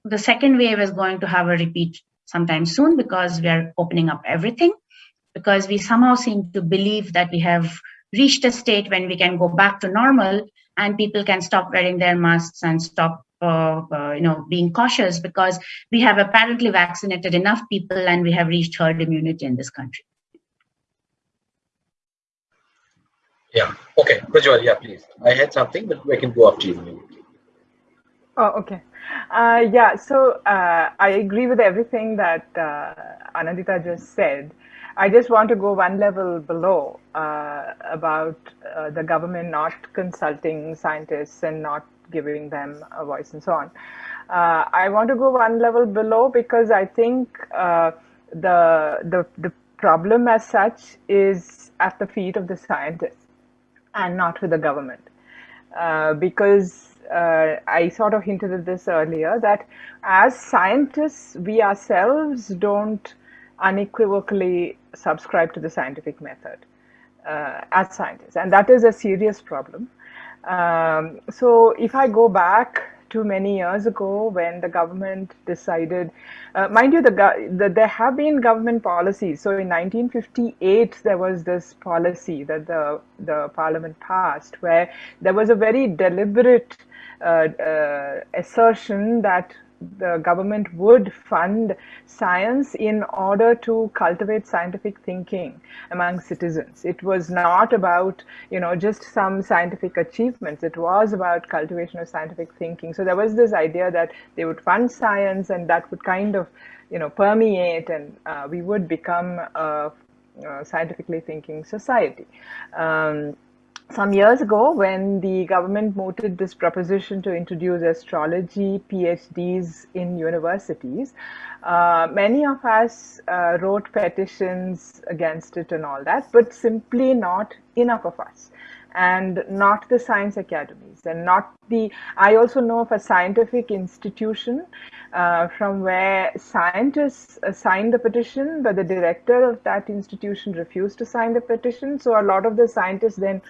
the second wave is going to have a repeat sometime soon because we are opening up everything because we somehow seem to believe that we have reached a state when we can go back to normal and people can stop wearing their masks and stop uh, uh, you know being cautious because we have apparently vaccinated enough people and we have reached herd immunity in this country. Yeah. Okay. Prajval, yeah please. I had something but we can go after you. Oh okay. Uh, yeah so uh, i agree with everything that uh, Anindita just said I just want to go one level below uh, about uh, the government not consulting scientists and not giving them a voice and so on. Uh, I want to go one level below because I think uh, the, the, the problem as such is at the feet of the scientists and not with the government. Uh, because uh, I sort of hinted at this earlier that as scientists, we ourselves don't unequivocally subscribe to the scientific method uh, as scientists, and that is a serious problem. Um, so if I go back to many years ago when the government decided, uh, mind you, the, the, there have been government policies. So in 1958, there was this policy that the, the parliament passed where there was a very deliberate uh, uh, assertion that the government would fund science in order to cultivate scientific thinking among citizens. It was not about, you know, just some scientific achievements. It was about cultivation of scientific thinking. So there was this idea that they would fund science and that would kind of, you know, permeate and uh, we would become a, a scientifically thinking society. Um, some years ago when the government mooted this proposition to introduce astrology PhDs in universities, uh, many of us uh, wrote petitions against it and all that, but simply not enough of us. And not the science academies and not the i also know of a scientific institution uh, from where scientists uh, signed the petition but the director of that institution refused to sign the petition. So a lot of the scientists then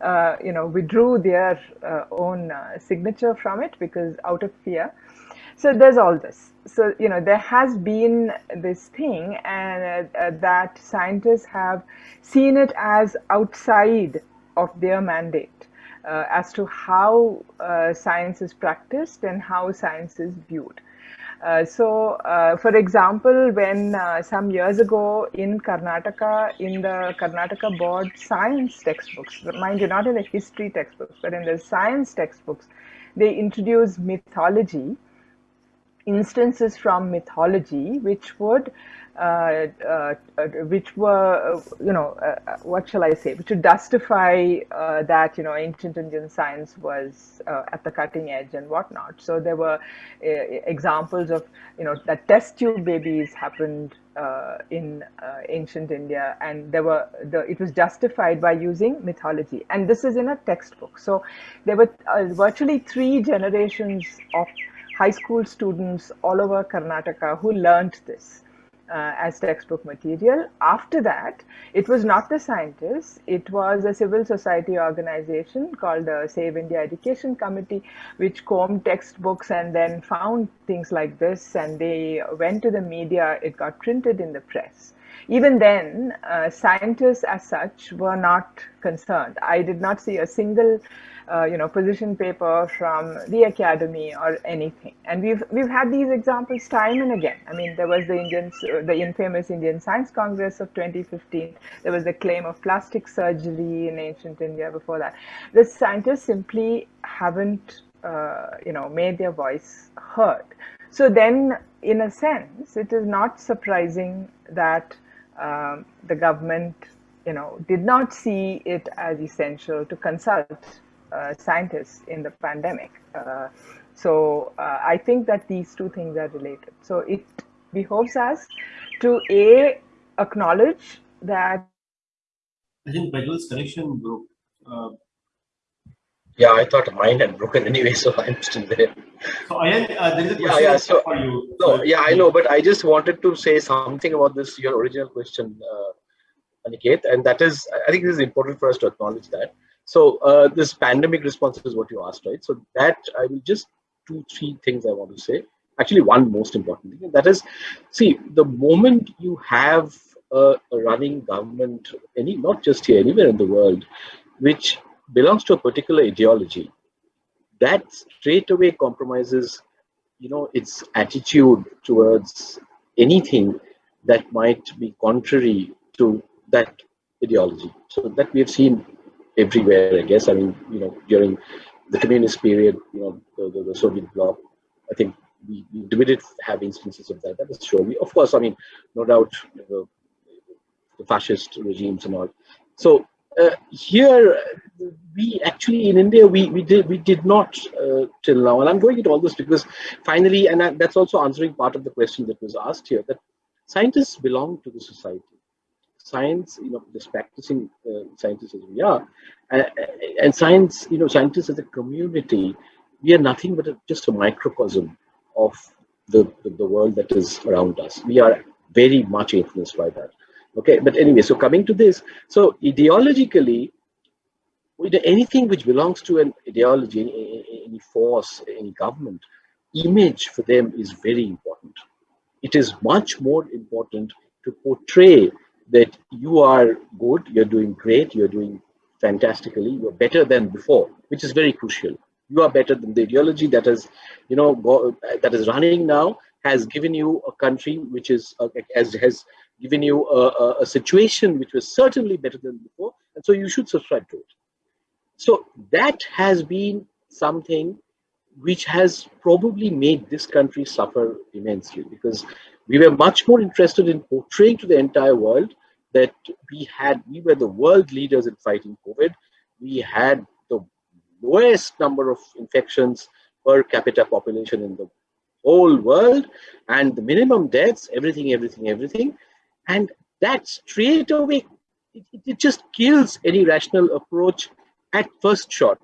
uh, you know withdrew their uh, own uh, signature from it because out of fear. So there's all this. So you know there has been this thing and that scientists have seen it as outside of their mandate uh, as to how uh, science is practiced and how science is viewed. Uh, so, uh, for example, when uh, some years ago in Karnataka, in the Karnataka board science textbooks, mind you, not in the history textbooks, but in the science textbooks, they introduced mythology instances from mythology which would uh, uh, uh, which were, you know, what shall I say, which would justify that, you know, ancient Indian science was at the cutting edge and whatnot. So there were examples of, you know, that test tube babies happened uh, in uh, ancient India, and there were the it was justified by using mythology, and this is in a textbook. So there were uh, virtually three generations of high school students all over Karnataka who learned this uh, as textbook material. After that, it was not the scientists, it was a civil society organization called the Save India Education Committee, which combed textbooks and then found things like this and they went to the media, it got printed in the press. Even then, uh, scientists as such were not concerned. I did not see a single uh, you know, position paper from the academy or anything. And we've we've had these examples time and again. I mean, there was the Indian, the infamous Indian Science Congress of 2015. There was the claim of plastic surgery in ancient India before that. The scientists simply haven't, uh, you know, made their voice heard. So then, in a sense, it is not surprising that um, the government, you know, did not see it as essential to consult uh, scientists in the pandemic. Uh, so uh, I think that these two things are related. So it behoves us to a acknowledge that. I think Prajval's connection broke. Uh, yeah, I thought mine had broken anyway, so I'm still there. So Ayan, uh, there is a question yeah, yeah, so, for you. No, yeah, I know, but I just wanted to say something about this, your original question, uh, Aniket, and that is, I think this is important for us to acknowledge that. So uh, this pandemic response is what you asked, right? So that I will just two, three things I want to say. Actually, one most important thing that is, see, the moment you have a, a running government, any not just here, anywhere in the world, which belongs to a particular ideology, that straight away compromises, you know, its attitude towards anything that might be contrary to that ideology. So that we have seen everywhere, I guess. I mean, you know, during the communist period, you know, the, the, the Soviet bloc, I think we, we did have instances of that. That is sure. We, of course, I mean, no doubt, you know, the fascist regimes and all. So uh, here, we actually in India we we did we did not uh, till now, and I'm going into all this because finally, and that's also answering part of the question that was asked here that scientists belong to the society science, you know, just practicing uh, scientists as we are, uh, and science, you know, scientists as a community, we are nothing but a, just a microcosm of the, the, the world that is around us. We are very much influenced by that. Okay, but anyway, so coming to this, so ideologically, anything which belongs to an ideology, any, any force, any government, image for them is very important. It is much more important to portray that you are good, you're doing great, you're doing fantastically, you're better than before, which is very crucial. You are better than the ideology that is, you know, go, that is running now has given you a country which is uh, has has given you a, a, situation which was certainly better than before, and so you should subscribe to it. So that has been something which has probably made this country suffer immensely because we were much more interested in portraying to the entire world that we had, we were the world leaders in fighting COVID. We had the lowest number of infections per capita population in the whole world and the minimum deaths, everything, everything, everything. And that straight away, it, it just kills any rational approach at first shot,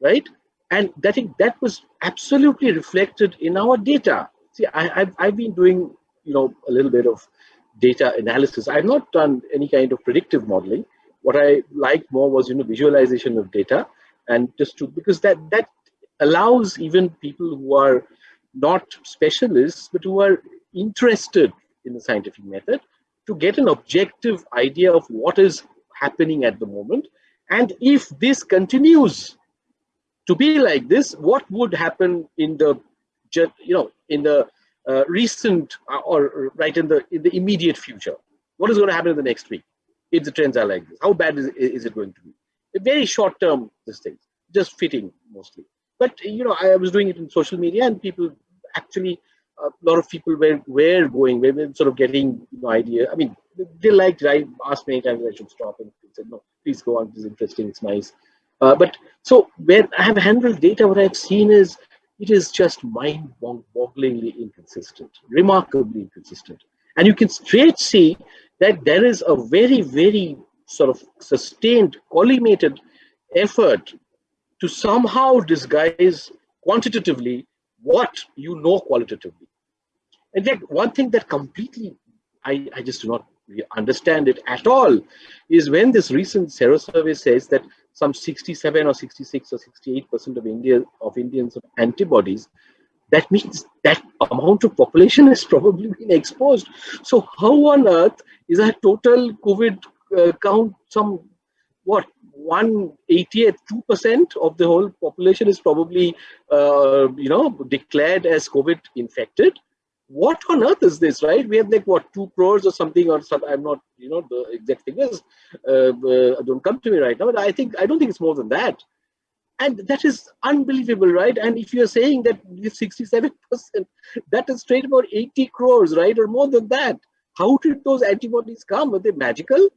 right? And that think that was absolutely reflected in our data. See, I, have I've been doing, you know, a little bit of data analysis. I've not done any kind of predictive modeling. What I liked more was, you know, visualization of data and just to, because that, that allows even people who are not specialists, but who are interested in the scientific method to get an objective idea of what is happening at the moment. And if this continues to be like this, what would happen in the, you know, in the uh, recent uh, or right in the in the immediate future? What is going to happen in the next week if the trends are like this? How bad is, is it going to be? A very short term, this thing, just fitting mostly. But you know, I was doing it in social media, and people actually a lot of people were were going, were sort of getting you know, idea. I mean, they liked it. I asked many times I should stop, and said, "No, please go on. This is interesting. It's nice." Uh, but so when I have handled data, what I've seen is it is just mind-bogglingly inconsistent, remarkably inconsistent, and you can straight see that there is a very, very sort of sustained, collimated effort to somehow disguise quantitatively what you know qualitatively. In fact, one thing that completely I, I just do not understand it at all is when this recent Sero survey says that some 67 or 66 or 68 percent of India of Indians have antibodies, that means that amount of population has probably been exposed. So how on earth is our total COVID uh, count some what 188 2% of the whole population is probably uh, you know declared as covid infected what on earth is this right? We have like what 2 crores or something or something i'm not you know the exact figures uh, uh, don't come to me right now but i think i don't think it's more than that. And that is unbelievable right? And if you're saying that 67% that is straight about 80 crores right or more than that how did those antibodies come? Were they magical?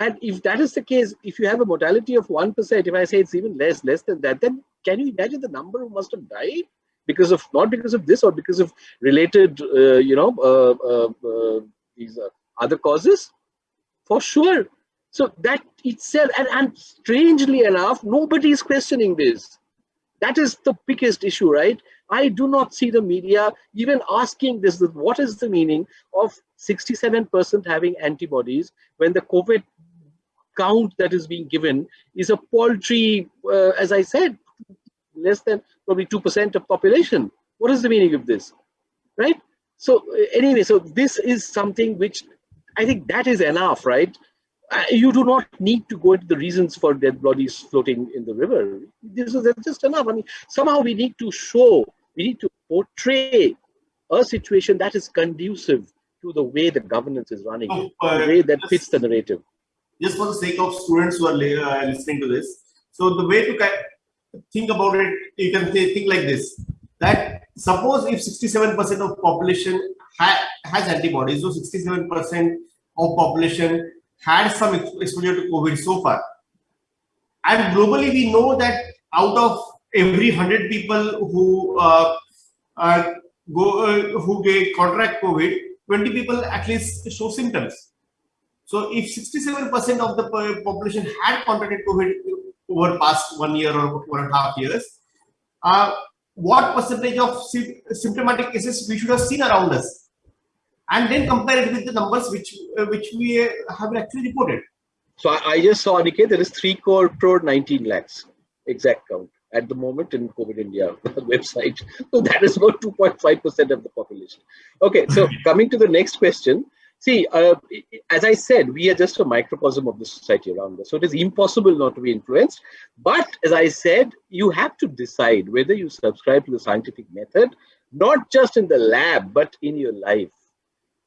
And if that is the case, if you have a mortality of 1%, if I say it's even less, less than that, then can you imagine the number who must have died? Because of, not because of this or because of related, uh, you know, uh, uh, uh these other causes? For sure. So that itself, and, and strangely enough, nobody is questioning this. That is the biggest issue, right? I do not see the media even asking this, what is the meaning of 67% having antibodies when the COVID count that is being given is a paltry, uh, as I said, less than probably 2% of population. What is the meaning of this, right? So uh, anyway, so this is something which I think that is enough, right? Uh, you do not need to go into the reasons for dead bodies floating in the river. This is just enough. I mean, somehow we need to show, we need to portray a situation that is conducive to the way the governance is running, oh, the way that fits the narrative just for the sake of students who are uh, listening to this. So the way to think about it, you can think like this, that suppose if 67% of population ha has antibodies, so 67% of population had some exposure to COVID so far. And globally, we know that out of every 100 people who uh, uh, go uh, who get contract COVID, 20 people at least show symptoms. So if 67% of the population had contracted COVID over past one year or one and a half years, uh, what percentage of symptomatic cases we should have seen around us? And then compare it with the numbers which uh, which we uh, have actually reported. So I, I just saw, Aniket, there is 3 crore, crore 19 lakhs exact count at the moment in COVID India website. So that is about 2.5% of the population. Okay, so coming to the next question. See, uh, as I said, we are just a microcosm of the society around us. So it is impossible not to be influenced. But as I said, you have to decide whether you subscribe to the scientific method, not just in the lab, but in your life.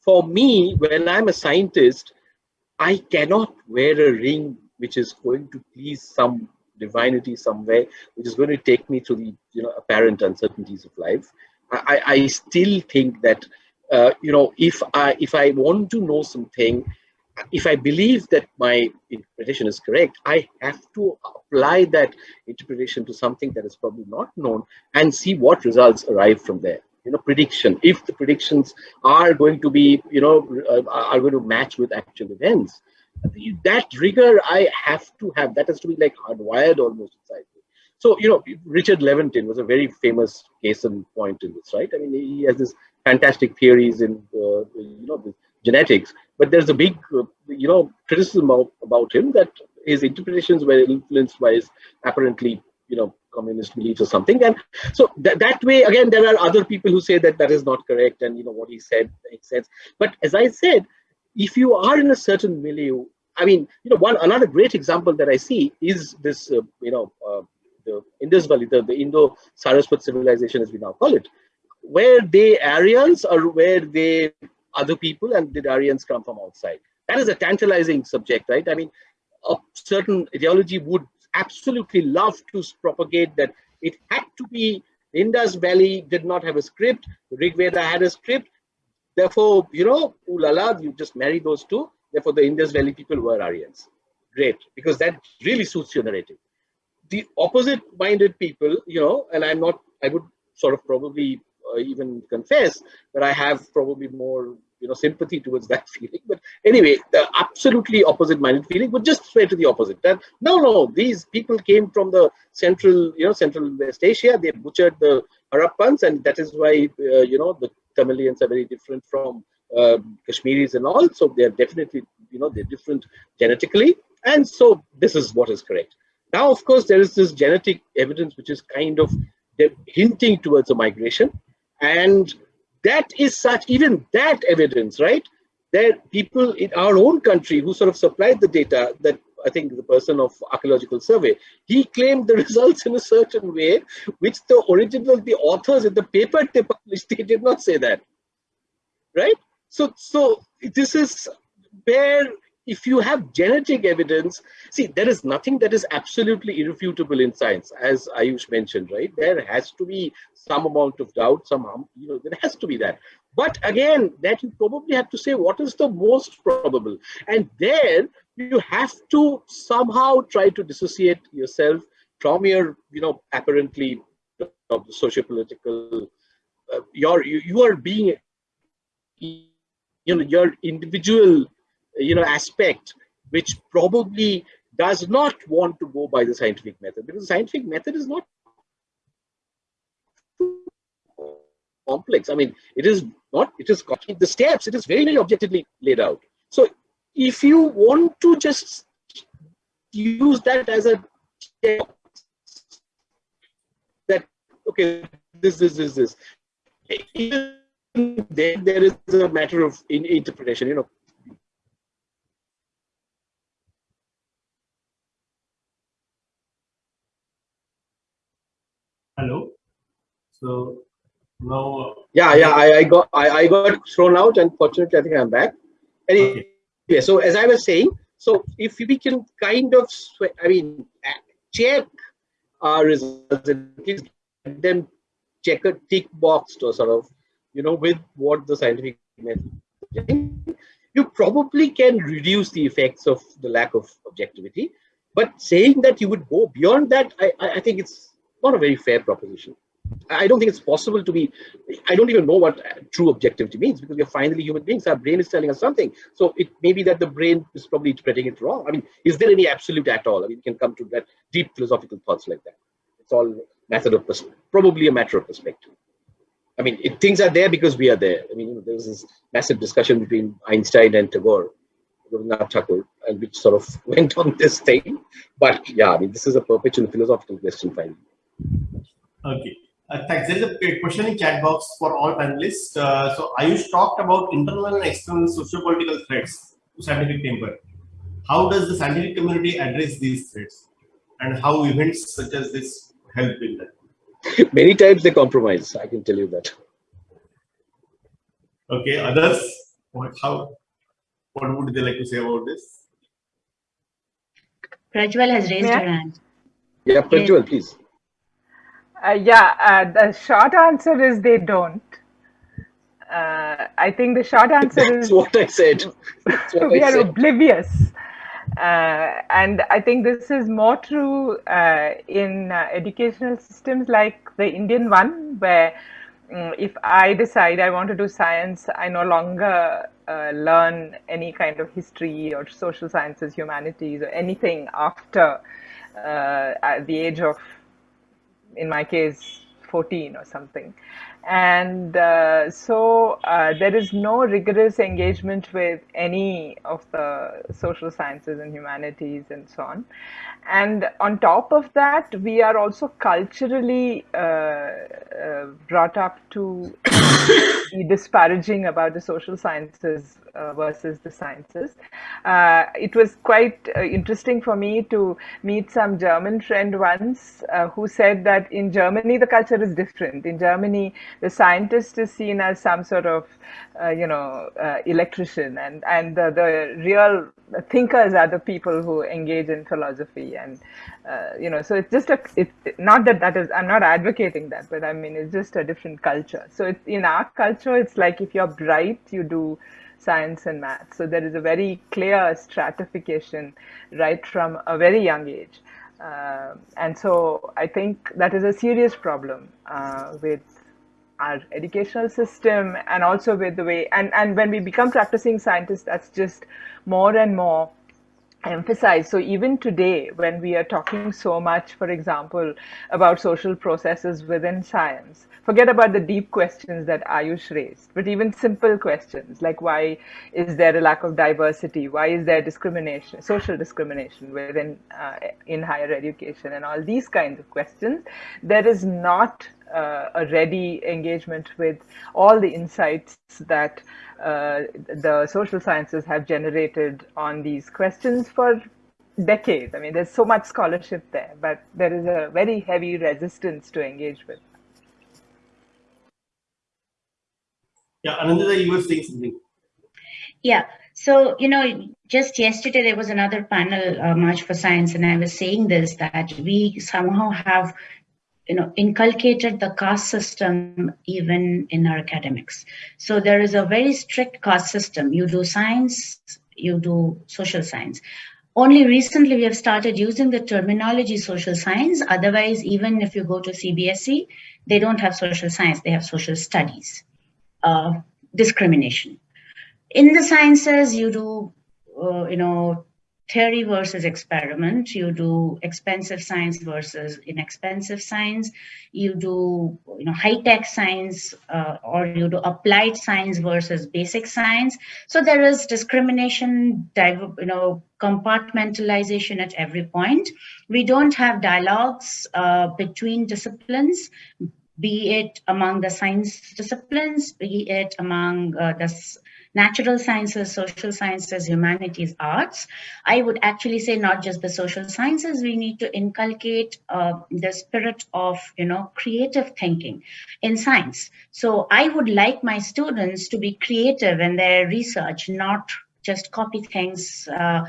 For me, when I'm a scientist, I cannot wear a ring which is going to please some divinity somewhere, which is going to take me through the you know apparent uncertainties of life. I, I still think that uh, you know, if I if I want to know something, if I believe that my interpretation is correct, I have to apply that interpretation to something that is probably not known and see what results arrive from there. You know, prediction. If the predictions are going to be, you know, uh, are going to match with actual events, that rigor I have to have. That has to be like hardwired almost inside me. So, you know, Richard Lewontin was a very famous case in point in this, right? I mean, he has this fantastic theories in, uh, you know, genetics, but there's a big, uh, you know, criticism of, about him that his interpretations were influenced by his apparently, you know, communist beliefs or something. And so that, that way, again, there are other people who say that that is not correct and, you know, what he said makes sense. But as I said, if you are in a certain milieu, I mean, you know, one another great example that I see is this, uh, you know, uh, the Indus Valley, the, the Indo-Saraswat civilization, as we now call it, where they Aryans or where they other people and did Aryans come from outside? That is a tantalizing subject, right? I mean, a certain ideology would absolutely love to propagate that it had to be Indus Valley did not have a script, Rig Veda had a script, Therefore, you know, ooh la la, you just marry those two. Therefore, the Indus Valley people were Aryans. Great, because that really suits your narrative. The opposite-minded people, you know, and I'm not, I would sort of probably even confess that I have probably more, you know, sympathy towards that feeling. But anyway, the absolutely opposite-minded feeling would just swear to the opposite. That no, no, these people came from the central, you know, central West Asia. They butchered the Harappans, and that is why, uh, you know, the Tamilians are very different from um, Kashmiris and all. So they're definitely, you know, they're different genetically. And so this is what is correct. Now, of course, there is this genetic evidence which is kind of hinting towards a migration. And that is such, even that evidence, right? There people in our own country who sort of supplied the data that I think the person of archaeological survey, he claimed the results in a certain way, which the original, the authors in the paper they published, they did not say that, right? So, so this is where if you have genetic evidence, see, there is nothing that is absolutely irrefutable in science, as Ayush mentioned, right? There has to be some amount of doubt, some, you know, there has to be that. But again, that you probably have to say what is the most probable. And there you have to somehow try to dissociate yourself from your, you know, apparently uh, socio-political, uh, you're, you, you are being, you know, your individual, you know, aspect, which probably does not want to go by the scientific method because the scientific method is not complex. I mean, it is not, it is the steps, it is very, very objectively laid out. So if you want to just use that as a that okay this this this this then there is a matter of in interpretation you know so now uh, yeah yeah i, I got I, I got thrown out and fortunately i think i'm back anyway okay yeah, so as I was saying, so if we can kind of, I mean, check our results and get them check a tick box to sort of, you know, with what the scientific method, you probably can reduce the effects of the lack of objectivity. But saying that you would go beyond that, I, I think it's not a very fair proposition. I don't think it's possible to be, I don't even know what true objectivity means because we're finally human beings. Our brain is telling us something. So it may be that the brain is probably interpreting it wrong. I mean, is there any absolute at all? I mean, you can come to that deep philosophical thoughts like that. It's all method of probably a matter of perspective. I mean, it, things are there because we are there. I mean, you know, there was this massive discussion between Einstein and Tagore, Rabindranath Tagore, and which sort of went on this thing. But yeah, I mean, this is a perpetual philosophical question finally. Okay. Uh, thanks. There is a question in chat box for all panelists. Uh, so Ayush talked about internal and external socio-political threats to scientific temper. How does the scientific community address these threats? And how events such as this help in that? Many times they compromise, I can tell you that. Okay, others, what, how, what would they like to say about this? Prajval has raised yeah. her hand. Yeah, Prajval, please. Uh, yeah, uh, the short answer is they don't. Uh, I think the short answer That's is what I said. What we I are said. oblivious. Uh, and I think this is more true uh, in uh, educational systems like the Indian one, where mm, if I decide I want to do science, I no longer uh, learn any kind of history or social sciences, humanities, or anything after uh, at the age of, in my case, 14 or something. And uh, so uh, there is no rigorous engagement with any of the social sciences and humanities and so on. And on top of that, we are also culturally uh, uh brought up to be disparaging about the social sciences uh, versus the sciences. Uh, it was quite uh, interesting for me to meet some German friend once uh, who said that in Germany the culture is different. In Germany, the scientist is seen as some sort of, uh, you know, electrician, and and the real thinkers are the people who engage in philosophy, and you know, so it's just a. It's not that that is. I'm not advocating that, but I mean it's just a different culture. So it's in our culture, it's like if you're bright, you do science and math. So there is a very clear stratification right from a very young age. Uh, and so I think that is a serious problem uh, with our educational system and also with the way, and, and when we become practicing scientists, that's just more and more emphasize. So even today, when we are talking so much, for example, about social processes within science, forget about the deep questions that Ayush raised, but even simple questions like why is there a lack of diversity? Why is there discrimination, social discrimination within uh, in higher education and all these kinds of questions? There is not uh, a ready engagement with all the insights that uh, the social sciences have generated on these questions for decades. I mean, there's so much scholarship there, but there is a very heavy resistance to engage with. Yeah, Ananda, you were saying something. Yeah, so, you know, just yesterday there was another panel, uh, March for Science, and I was saying this, that we somehow have you know inculcated the caste system even in our academics. So there is a very strict caste system. You do science you do social science. Only recently we have started using the terminology social science. Otherwise even if you go to CBSE they don't have social science. They have social studies uh, discrimination. In the sciences you do uh, you know theory versus experiment. You do expensive science versus inexpensive science. You do you know high tech science uh, or you do applied science versus basic science. So there is discrimination, you know, compartmentalization at every point. We don't have dialogues uh, between disciplines be it among the science disciplines, be it among uh, the natural sciences, social sciences, humanities, arts. I would actually say not just the social sciences, we need to inculcate uh, the spirit of, you know, creative thinking in science. So I would like my students to be creative in their research, not just copy things uh,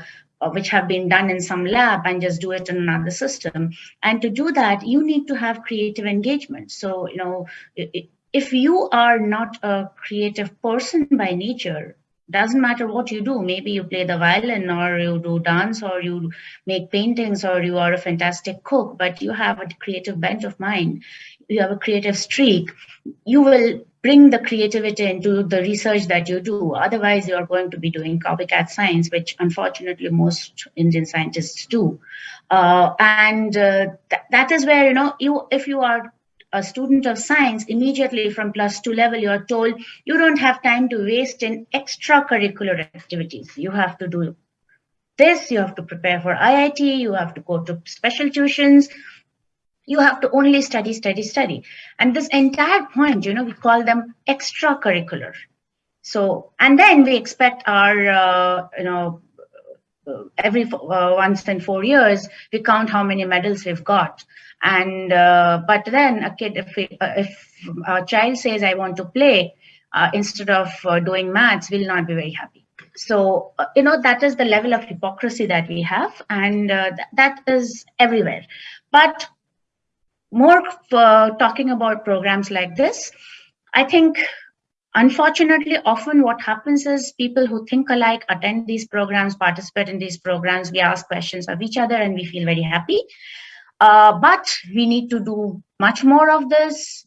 which have been done in some lab and just do it in another system. And to do that, you need to have creative engagement. So, you know, it, if you are not a creative person by nature, doesn't matter what you do, maybe you play the violin or you do dance or you make paintings or you are a fantastic cook, but you have a creative bent of mind, you have a creative streak, you will bring the creativity into the research that you do. Otherwise, you are going to be doing copycat science, which unfortunately most Indian scientists do. Uh, and uh, th that is where, you know, you if you are a student of science, immediately from plus two level, you're told you don't have time to waste in extracurricular activities. You have to do this, you have to prepare for IIT, you have to go to special tuitions, you have to only study, study, study. And this entire point, you know, we call them extracurricular. So, and then we expect our, uh, you know, every uh, once in four years, we count how many medals we've got. And uh, but then a kid, if we, uh, if a child says I want to play uh, instead of uh, doing maths, will not be very happy. So uh, you know that is the level of hypocrisy that we have, and th that is everywhere. But more talking about programs like this, I think Unfortunately, often what happens is people who think alike attend these programs, participate in these programs, we ask questions of each other and we feel very happy. Uh, but we need to do much more of this.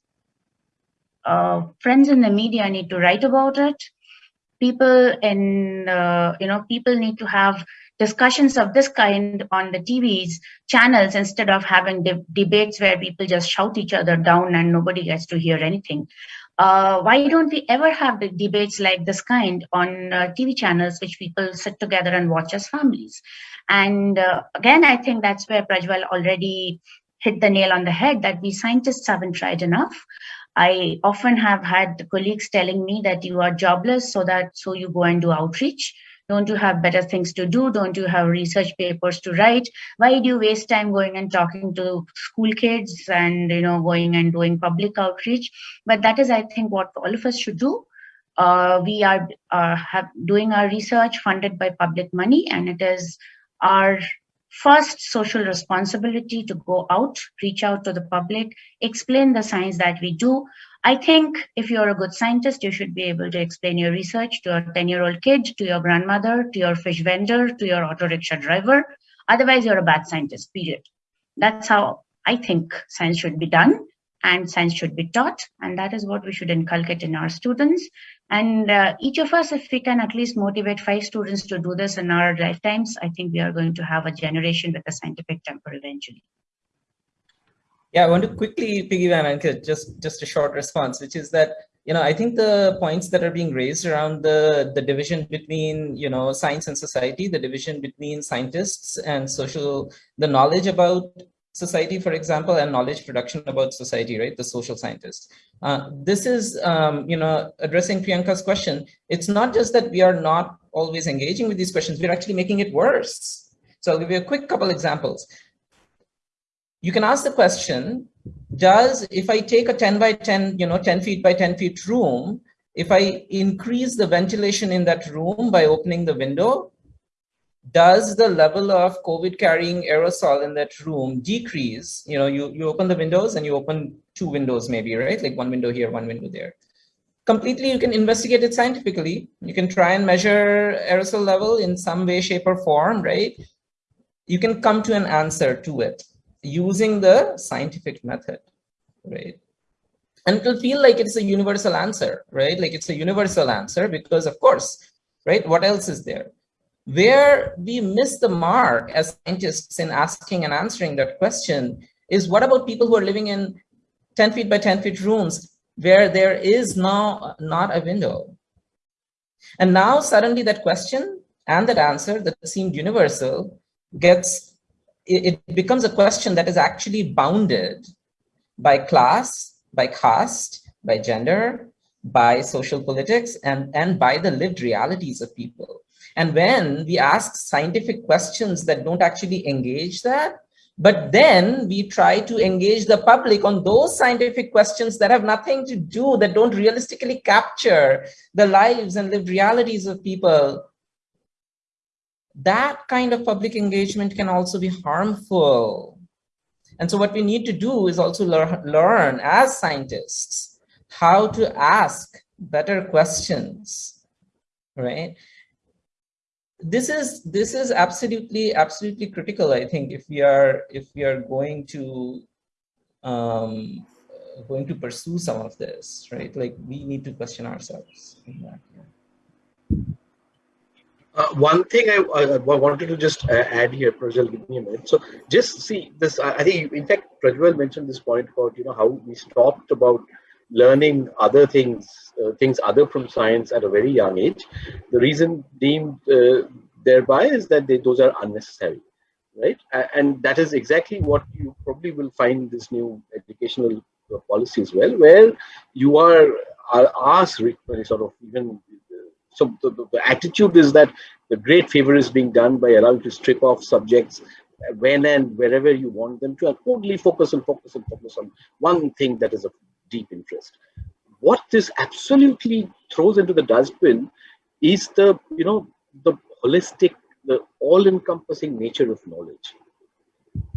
uh, friends in the media need to write about it. People in, uh, you know, people need to have discussions of this kind on the TVs channels instead of having de debates where people just shout each other down and nobody gets to hear anything. Uh, why don't we ever have debates like this kind on uh, TV channels, which people sit together and watch as families? And uh, again, I think that's where Prajval already hit the nail on the head that we scientists haven't tried enough. I often have had colleagues telling me that you are jobless, so that so you go and do outreach. Don't you have better things to do? Don't you have research papers to write? Why do you waste time going and talking to school kids and you know going and doing public outreach? But that is, I think, what all of us should do. Uh, we are uh, doing our research funded by public money, and it is our first social responsibility to go out, reach out to the public, explain the science that we do. I think if you're a good scientist, you should be able to explain your research to a 10 year old kid, to your grandmother, to your fish vendor, to your auto rickshaw driver. Otherwise, you're a bad scientist, period. That's how I think science should be done and science should be taught. And that is what we should inculcate in our students. And uh, each of us, if we can at least motivate five students to do this in our lifetimes, I think we are going to have a generation with a scientific temper eventually. Yeah, I want to quickly piggyback on just just a short response, which is that you know I think the points that are being raised around the the division between you know science and society, the division between scientists and social, the knowledge about society, for example, and knowledge production about society, right? The social scientists. Uh, this is, um, you know, addressing Priyanka's question. It's not just that we are not always engaging with these questions, we're actually making it worse. So I'll give you a quick couple examples. You can ask the question, does, if I take a 10 by 10, you know, 10 feet by 10 feet room, if I increase the ventilation in that room by opening the window, does the level of COVID carrying aerosol in that room decrease? You know, you, you open the windows and you open two windows maybe, right? Like one window here, one window there. Completely, you can investigate it scientifically. You can try and measure aerosol level in some way, shape or form, right? You can come to an answer to it using the scientific method, right? And it'll feel like it's a universal answer, right? Like it's a universal answer because of course, right? What else is there? Where we miss the mark as scientists in asking and answering that question is what about people who are living in 10 feet by 10 feet rooms where there is now not a window? And now suddenly that question and that answer that seemed universal gets, it, it becomes a question that is actually bounded by class, by caste, by gender, by social politics, and, and by the lived realities of people. And when we ask scientific questions that don't actually engage that, but then we try to engage the public on those scientific questions that have nothing to do, that don't realistically capture the lives and lived realities of people. That kind of public engagement can also be harmful. And so what we need to do is also lear learn as scientists how to ask better questions, right? this is this is absolutely absolutely critical i think if we are if we are going to um going to pursue some of this right like we need to question ourselves uh, one thing I, wanted to just uh, add here, Prajval, give me a minute. So just see this, I think, in fact, Prajval mentioned this point about, you know, how we stopped about learning other things, uh, things other from science at a very young age. The reason deemed uh, thereby is that they, those are unnecessary, right? And that is exactly what you probably will find this new educational uh, policy as well, where you are, are asked sort of even so the, the, attitude is that the great favor is being done by allowing to strip off subjects when and wherever you want them to and totally focus and focus and focus on one thing that is of deep interest. What this absolutely throws into the dustbin is the, you know, the holistic, the all-encompassing nature of knowledge.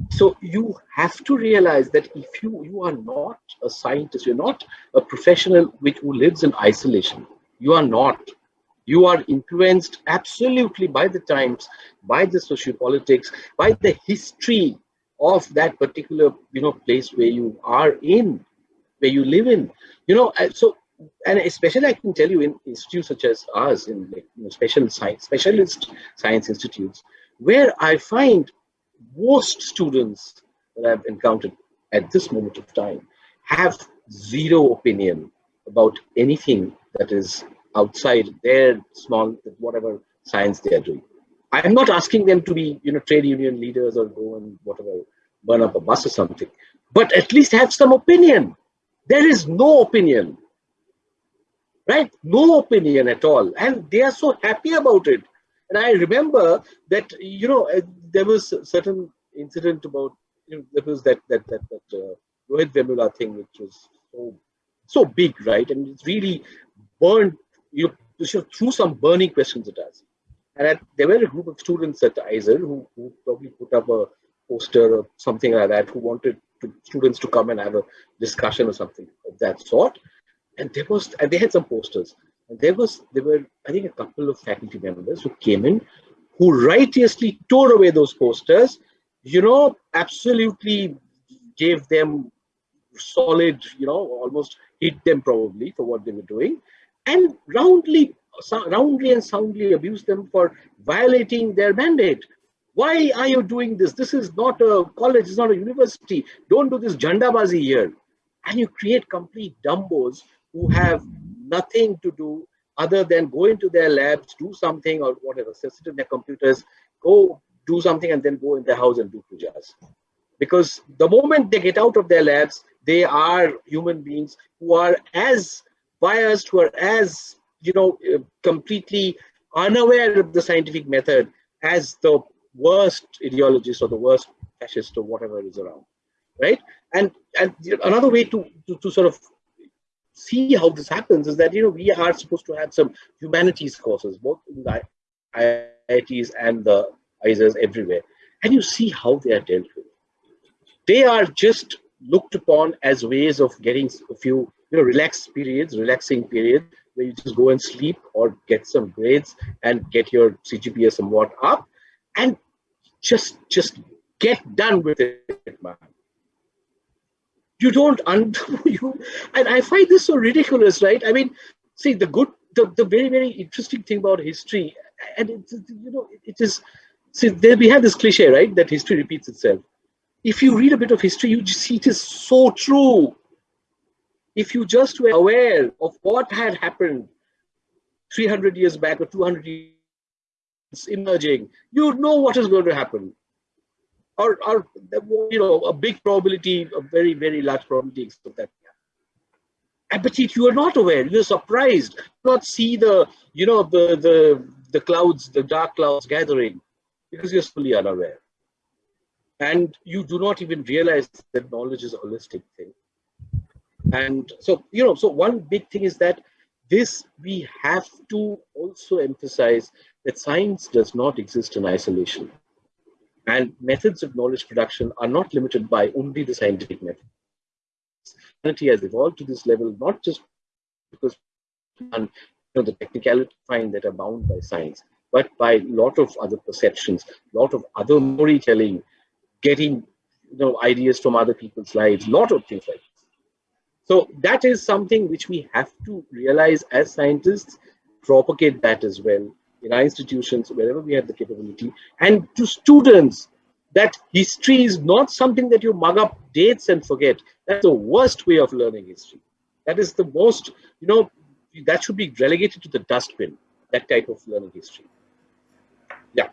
So you have to realize that if you, you are not a scientist, you're not a professional which who lives in isolation. You are not. You are influenced absolutely by the times, by the sociopolitics, by the history of that particular you know place where you are in where you live in. You know, uh, so and especially I can tell you in institutes such as ours, in like, you know, special science, specialist science institutes, where I find most students that I've encountered at this moment of time have zero opinion about anything that is outside their small, whatever science they are doing. I'm not asking them to be, you know, trade union leaders or go and whatever, burn up a bus or something, but at least have some opinion. There is no opinion right? No opinion at all. And they are so happy about it. And I remember that, you know, uh, there was a certain incident about, you know, there was that, that, that, that uh, Rohit Vemula thing, which was so, so big, right? And it's really burned, you know, threw some burning questions at us. And there were a group of students at IISER who, who probably put up a poster or something like that, who wanted to, students to come and have a discussion or something of that sort. And there was and they had some posters. And there was there were i think a couple of faculty members who came in who righteously tore away those posters you know absolutely gave them solid you know almost hit them probably for what they were doing and roundly roundly and soundly abuse them for violating their mandate. Why are you doing this? This is not a college it's not a university. Don't do this jandabazi here. And you create complete dumbos who have nothing to do other than go into their labs, do something or whatever, sit in their computers, go do something and then go in their house and do pujas. Because the moment they get out of their labs, they are human beings who are as biased, who are as, you know, uh, completely unaware of the scientific method as the worst ideologist or the worst fascist or whatever is around, right? And and another way to, to, to sort of see how this happens is that you know we are supposed to have some humanities courses both in the IITs and the IISERs everywhere and you see how they are dealt with they are just looked upon as ways of getting a few you know relaxed periods relaxing periods where you just go and sleep or get some grades and get your CGPA somewhat up and just just get done with it man. You don't undo you. And i find this so ridiculous right? I mean see the good the, the very very interesting thing about history and it's you know it is see there we have this cliche right that history repeats itself. If you read a bit of history you just see it is so true if you just were aware of what had happened 300 years back or 200 years emerging you know what is going to happen or, or you know, a big probability, a very, very large probability of that. But if you are not aware, you're surprised, not see the, you know, the, the, the clouds, the dark clouds gathering because you're fully unaware. And you do not even realize that knowledge is a holistic thing. And so, you know, so one big thing is that this, we have to also emphasize that science does not exist in isolation. And methods of knowledge production are not limited by only the scientific method. Humanity has evolved to this level not just because and, you know, the technicality find that are bound by science, but by a lot of other perceptions, a lot of other storytelling, getting you know ideas from other people's lives, lot of things like this. So that is something which we have to realize as scientists, propagate that as well, in our institutions, wherever we have the capability, and to students that history is not something that you mug up dates and forget. That's the worst way of learning history. That is the most, you know, that should be relegated to the dustbin, that type of learning history. Yeah.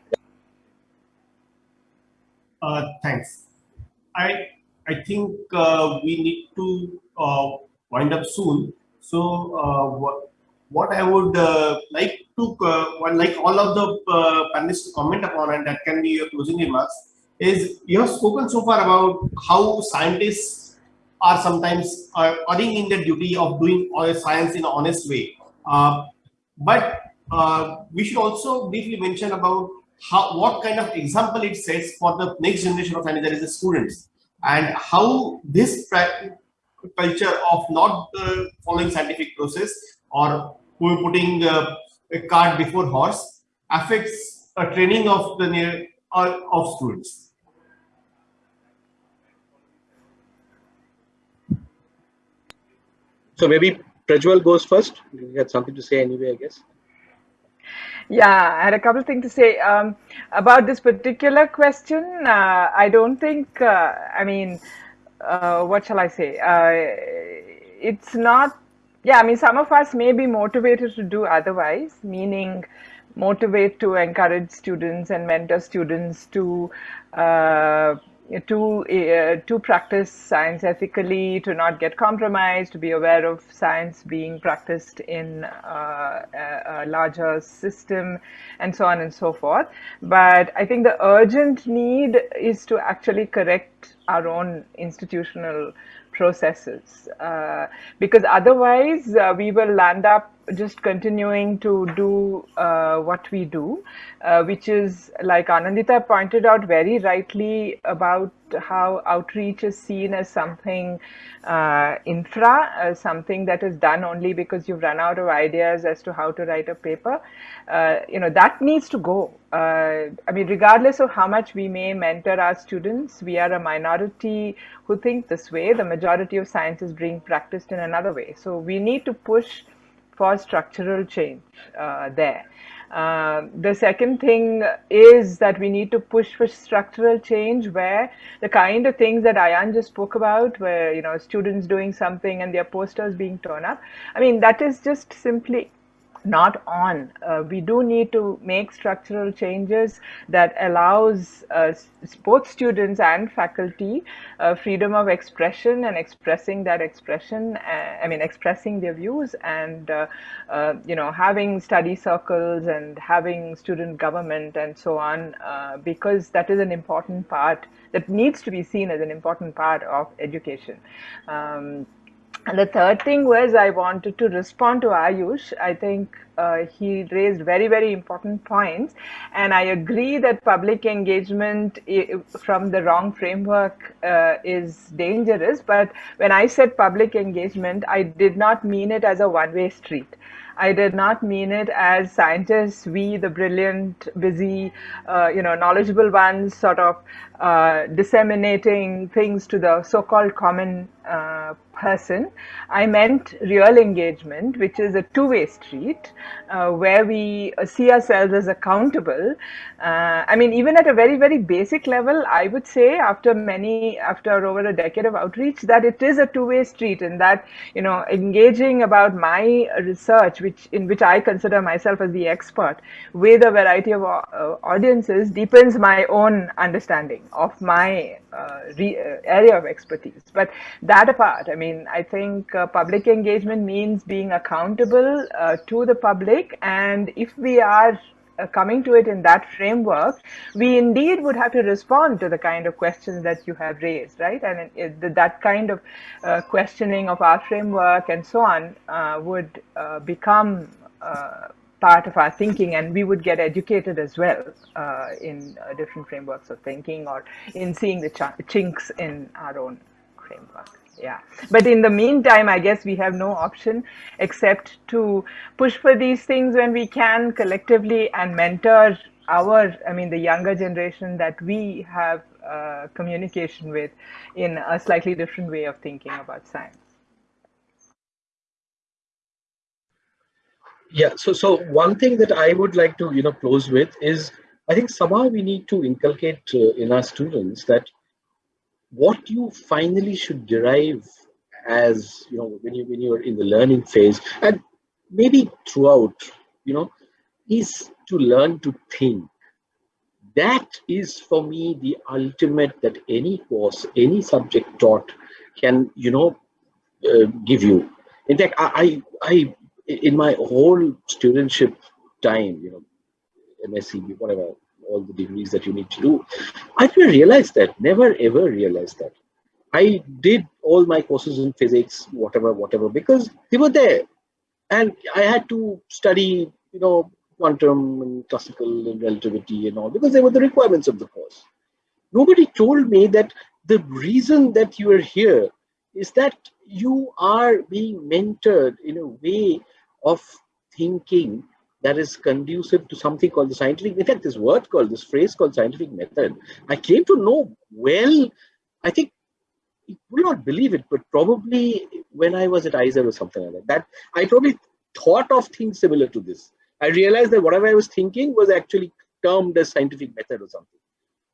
Uh, thanks. I I think uh, we need to uh, wind up soon. So uh, what what I would like to, like all of the panelists to comment upon, and that can be your closing remarks, is you have spoken so far about how scientists are sometimes uh, erring in the duty of doing science in an honest way. Uh, but uh, we should also briefly mention about how what kind of example it sets for the next generation of scientists, that is the students, and how this culture of not uh, following scientific process or putting uh, a cart before horse affects a training of the uh, of students. So maybe Prajval goes first. You had something to say anyway, I guess. Yeah, I had a couple things to say um, about this particular question. Uh, I don't think, uh, I mean, uh, what shall I say? Uh, it's not, yeah, I mean, some of us may be motivated to do otherwise, meaning motivate to encourage students and mentor students to uh, to uh, to practice science ethically, to not get compromised, to be aware of science being practiced in uh, a, larger system, and so on and so forth. But I think the urgent need is to actually correct our own institutional processes, uh, because otherwise uh, we will land up just continuing to do uh, what we do, uh, which is like Anindita pointed out very rightly about how outreach is seen as something uh, infra, as something that is done only because you've run out of ideas as to how to write a paper. Uh, you know, that needs to go. Uh, I mean, regardless of how much we may mentor our students, we are a minority who think this way. The majority of science is being practiced in another way. So we need to push for structural change uh, there. Uh, the second thing is that we need to push for structural change where the kind of things that Ayan just spoke about, where, you know, students doing something and their posters being torn up. I mean, that is just simply not on. Uh, we do need to make structural changes that allows uh, both students and faculty uh, freedom of expression and expressing that expression, uh, I mean, expressing their views and, uh, uh, you know, having study circles and having student government and so on, because that is an important part that needs to be seen as an important part of education. Um, and the third thing was I wanted to respond to Ayush. I think uh, he raised very, very important points. And I agree that public engagement from the wrong framework uh, is dangerous. But when I said public engagement, I did not mean it as a one way street. I did not mean it as scientists, we, the brilliant, busy, uh, you know, knowledgeable ones, sort of uh, disseminating things to the so-called common uh, person. I meant real engagement, which is a two-way street uh, where we see ourselves as accountable. Uh, I mean, even at a very, very basic level, I would say after many, after over a decade of outreach, that it is a two-way street and that, you know, engaging about my research, which in which I consider myself as the expert with a variety of uh, audiences deepens my own understanding of my uh, area of expertise. But that apart, I mean, I think uh, public engagement means being accountable uh, to the public. And if we are uh, coming to it in that framework, we indeed would have to respond to the kind of questions that you have raised, right? And it, it, that kind of uh, questioning of our framework and so on uh, would become part of our thinking and we would get educated as well uh, in uh, different frameworks of thinking or in seeing the ch chinks in our own framework yeah. But in the meantime i guess we have no option except to push for these things when we can collectively and mentor our i mean the younger generation that we have uh, communication with in a slightly different way of thinking about science yeah so so one thing that i would like to you know close with is i think somehow we need to inculcate uh, in our students that what you finally should derive as you know when you when you're in the learning phase and maybe throughout you know is to learn to think. That is for me the ultimate that any course any subject taught can you know uh, give you. In fact i i in my whole studentship time, you know, MSc, whatever, all the degrees that you need to do, I never realized that, never ever realized that. I did all my courses in physics, whatever, whatever, because they were there. And I had to study, you know, quantum and classical and relativity and all, because they were the requirements of the course. Nobody told me that the reason that you are here is that you are being mentored in a way of thinking that is conducive to something called the scientific, in fact, this word called, this phrase called scientific method, I came to know well, I think you will not believe it, but probably when I was at IISER or something like that, that I probably thought of things similar to this. I realized that whatever I was thinking was actually termed as scientific method or something.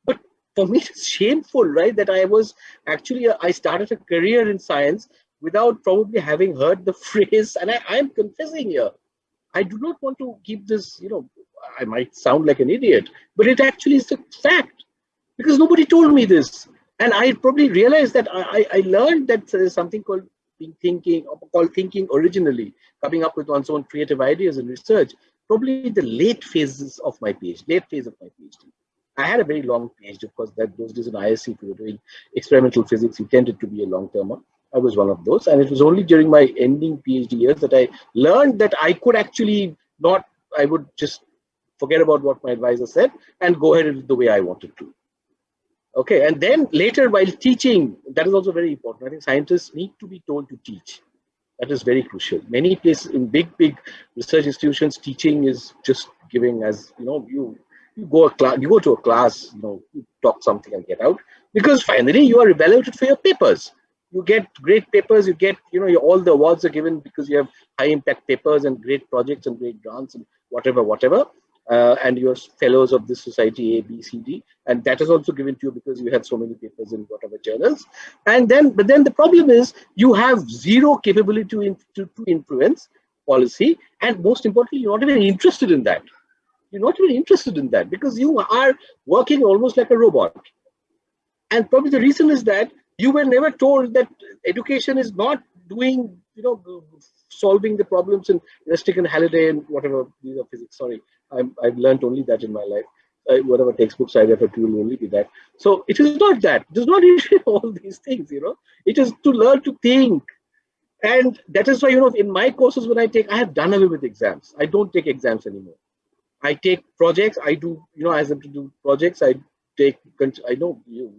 But for me, it's shameful, right? That I was actually, I started a career in science without probably having heard the phrase, and I am confessing here, I do not want to keep this, you know, I might sound like an idiot, but it actually is a fact because nobody told me this. And I probably realized that I, I learned that there's something called thinking, called thinking originally, coming up with one's own creative ideas and research, probably the late phases of my PhD, late phase of my PhD. I had a very long PhD, of course, that those days in IISc, if you were doing experimental physics, you tended to be a long termer. I was one of those. And it was only during my ending PhD years that I learned that I could actually not, I would just forget about what my advisor said and go ahead the way I wanted to. Okay, and then later while teaching, that is also very important. I think scientists need to be told to teach. That is very crucial. Many places in big, big research institutions, teaching is just giving as, you know, you you go a class, you go to a class, you know, you talk something and get out. Because finally you are evaluated for your papers. You get great papers, you get, you know, all the awards are given because you have high impact papers and great projects and great grants and whatever, whatever uh, and you're fellows of this society A, B, C, D, and that is also given to you because you have so many papers in whatever journals. And then, but then the problem is you have zero capability to, to, to influence policy, and most importantly, you're not even interested in that. You're not even interested in that because you are working almost like a robot. And probably the reason is that you were never told that education is not doing, you know, solving the problems in Resnick and Halliday and whatever these are physics. Sorry, I'm, I've learned only that in my life. Uh, whatever textbooks I refer to will only be that. So it is not that. It is not all these things, you know. It is to learn to think. And that is why, you know, in my courses when I take, I have done away with exams. I don't take exams anymore. I take projects. I do, you know, as I to do projects, I take, I know, you,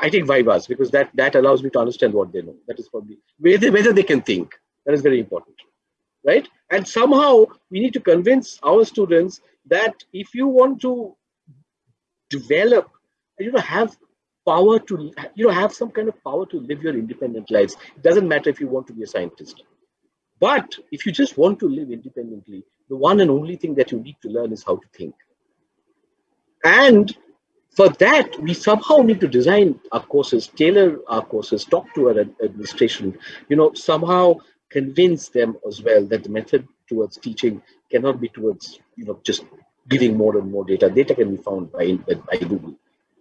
I take vivas because that, that allows me to understand what they know. That is probably whether, whether they can think. That is very important right? And somehow we need to convince our students that if you want to develop, you know, have power to, you know, have some kind of power to live your independent lives. It doesn't matter if you want to be a scientist. But if you just want to live independently, the one and only thing that you need to learn is how to think. And for that, we somehow need to design our courses, tailor our courses, talk to our administration, you know, somehow convince them as well that the method towards teaching cannot be towards you know just giving more and more data. Data can be found by, by Google.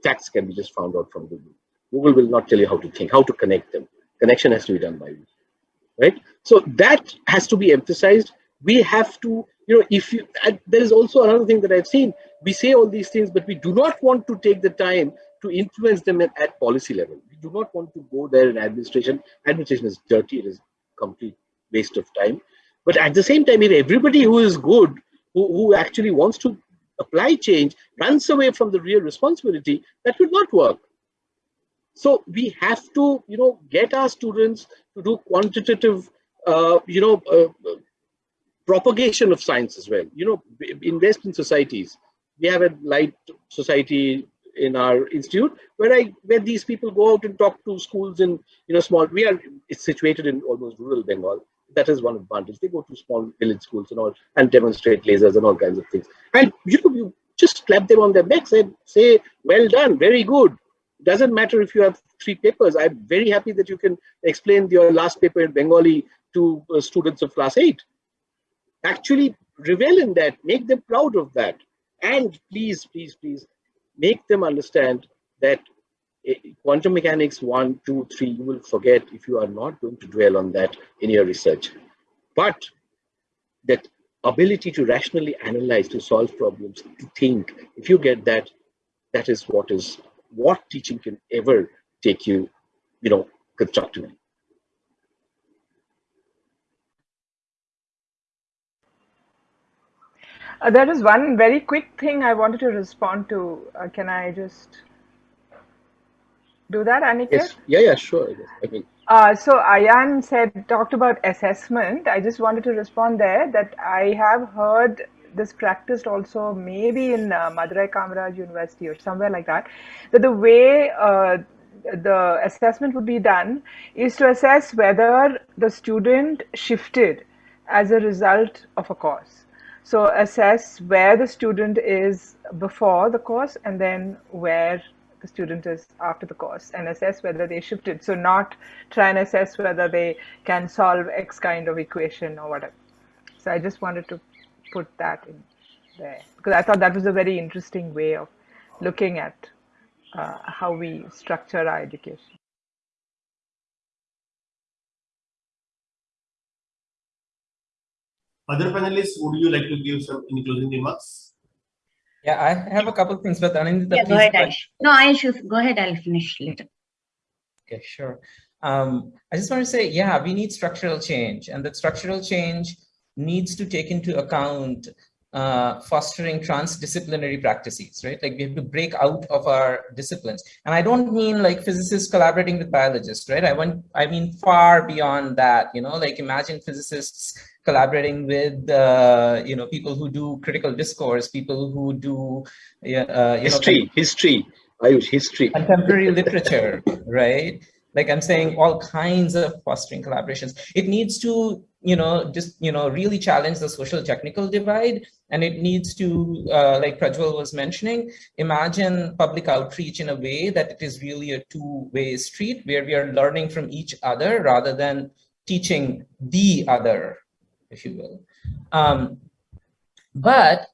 Facts can be just found out from Google. Google will not tell you how to think, how to connect them. Connection has to be done by you, right? So that has to be emphasized. We have to, you know, if you, there is also another thing that I've seen. We say all these things, but we do not want to take the time to influence them at, at policy level. We do not want to go there in administration. Administration is dirty. It is complete waste of time. But at the same time, if everybody who is good, who, who actually wants to apply change, runs away from the real responsibility, that would not work. So we have to, you know, get our students to do quantitative, uh, you know, uh, propagation of science as well. You know, in societies. We have a light society in our institute where I where these people go out and talk to schools in you know small we are it's situated in almost rural Bengal. That is one advantage. They go to small village schools and all and demonstrate lasers and all kinds of things. And you know, you just clap them on their backs and say, well done, very good. Doesn't matter if you have three papers. I'm very happy that you can explain your last paper in Bengali to uh, students of class eight. Actually revel in that, make them proud of that. And please, please, please make them understand that eh, quantum mechanics one, two, three, you will forget if you are not going to dwell on that in your research. But that ability to rationally analyze, to solve problems, to think, if you get that, that is what is what teaching can ever take you, you know, constructively. Uh, there is one very quick thing I wanted to respond to. Uh, can I just do that, Aniket? Yes. Yeah, yeah, sure. I mean, uh, so Ayan said, talked about assessment. I just wanted to respond there that I have heard this practiced also maybe in uh, Madurai Kamaraj University or somewhere like that, that the way uh, the assessment would be done is to assess whether the student shifted as a result of a course. So assess where the student is before the course and then where the student is after the course and assess whether they shifted. So not try and assess whether they can solve X kind of equation or whatever. So I just wanted to put that in there because I thought that was a very interesting way of looking at uh, how we structure our education. Other panelists, would you like to give some any closing remarks? Yeah, I have a couple of things, but Anindita, Yeah, go ahead, Aish. No, Aish, go ahead. I'll finish later. Okay, sure. Um, I just want to say, yeah, we need structural change, and that structural change needs to take into account uh, fostering transdisciplinary practices, right? Like we have to break out of our disciplines. And I don't mean like physicists collaborating with biologists, right? I want, I mean far beyond that, you know, like imagine physicists collaborating with, uh, you know, people who do critical discourse, people who do, uh, you history, know, history, Ayush, history. Contemporary literature, right? Like I'm saying, all kinds of fostering collaborations. It needs to, you know, just, you know, really challenge the social technical divide. And it needs to, uh, like Prajval was mentioning, imagine public outreach in a way that it is really a two-way street where we are learning from each other rather than teaching the other, if you will. Um, but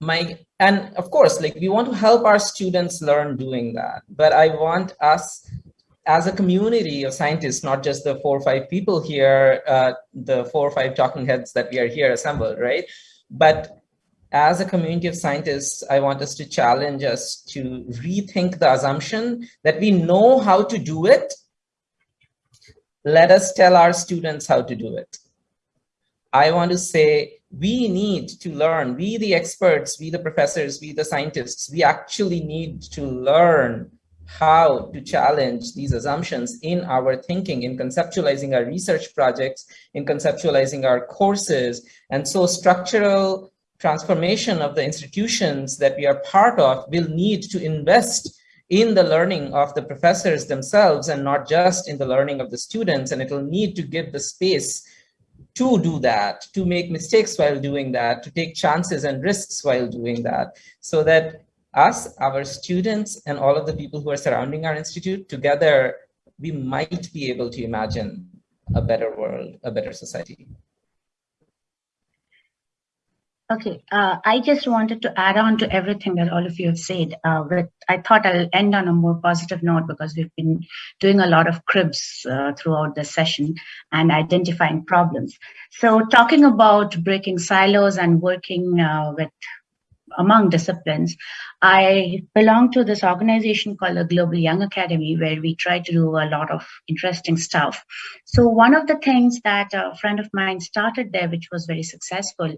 my and of course like we want to help our students learn doing that. But i want us as a community of scientists not just the four or five people here uh, the four or five talking heads that we are here assembled right? But as a community of scientists i want us to challenge us to rethink the assumption that we know how to do it. Let us tell our students how to do it i want to say we need to learn, we the experts, we the professors, we the scientists, we actually need to learn how to challenge these assumptions in our thinking, in conceptualizing our research projects, in conceptualizing our courses. And so structural transformation of the institutions that we are part of will need to invest in the learning of the professors themselves and not just in the learning of the students. And it will need to give the space to do that, to make mistakes while doing that, to take chances and risks while doing that, so that us, our students, and all of the people who are surrounding our institute together, we might be able to imagine a better world, a better society. Okay, uh, I just wanted to add on to everything that all of you have said. Uh, but I thought I'll end on a more positive note because we've been doing a lot of cribs uh, throughout the session and identifying problems. So talking about breaking silos and working uh, with among disciplines. I belong to this organization called the Global Young Academy, where we try to do a lot of interesting stuff. So one of the things that a friend of mine started there, which was very successful,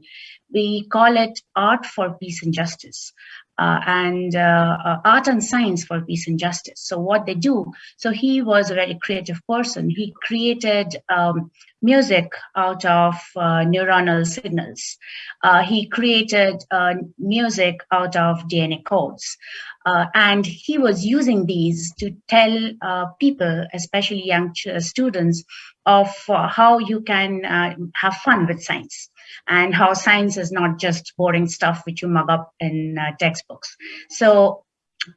we call it Art for Peace and Justice. Uh, and uh, uh, art and science for peace and justice. So what they do, so he was a very creative person. He created um, music out of uh, neuronal signals. Uh, he created uh, music out of DNA codes. and he was using these to tell people, especially young students, of how you can have fun with science and how science is not just boring stuff which you mug up in uh, textbooks. So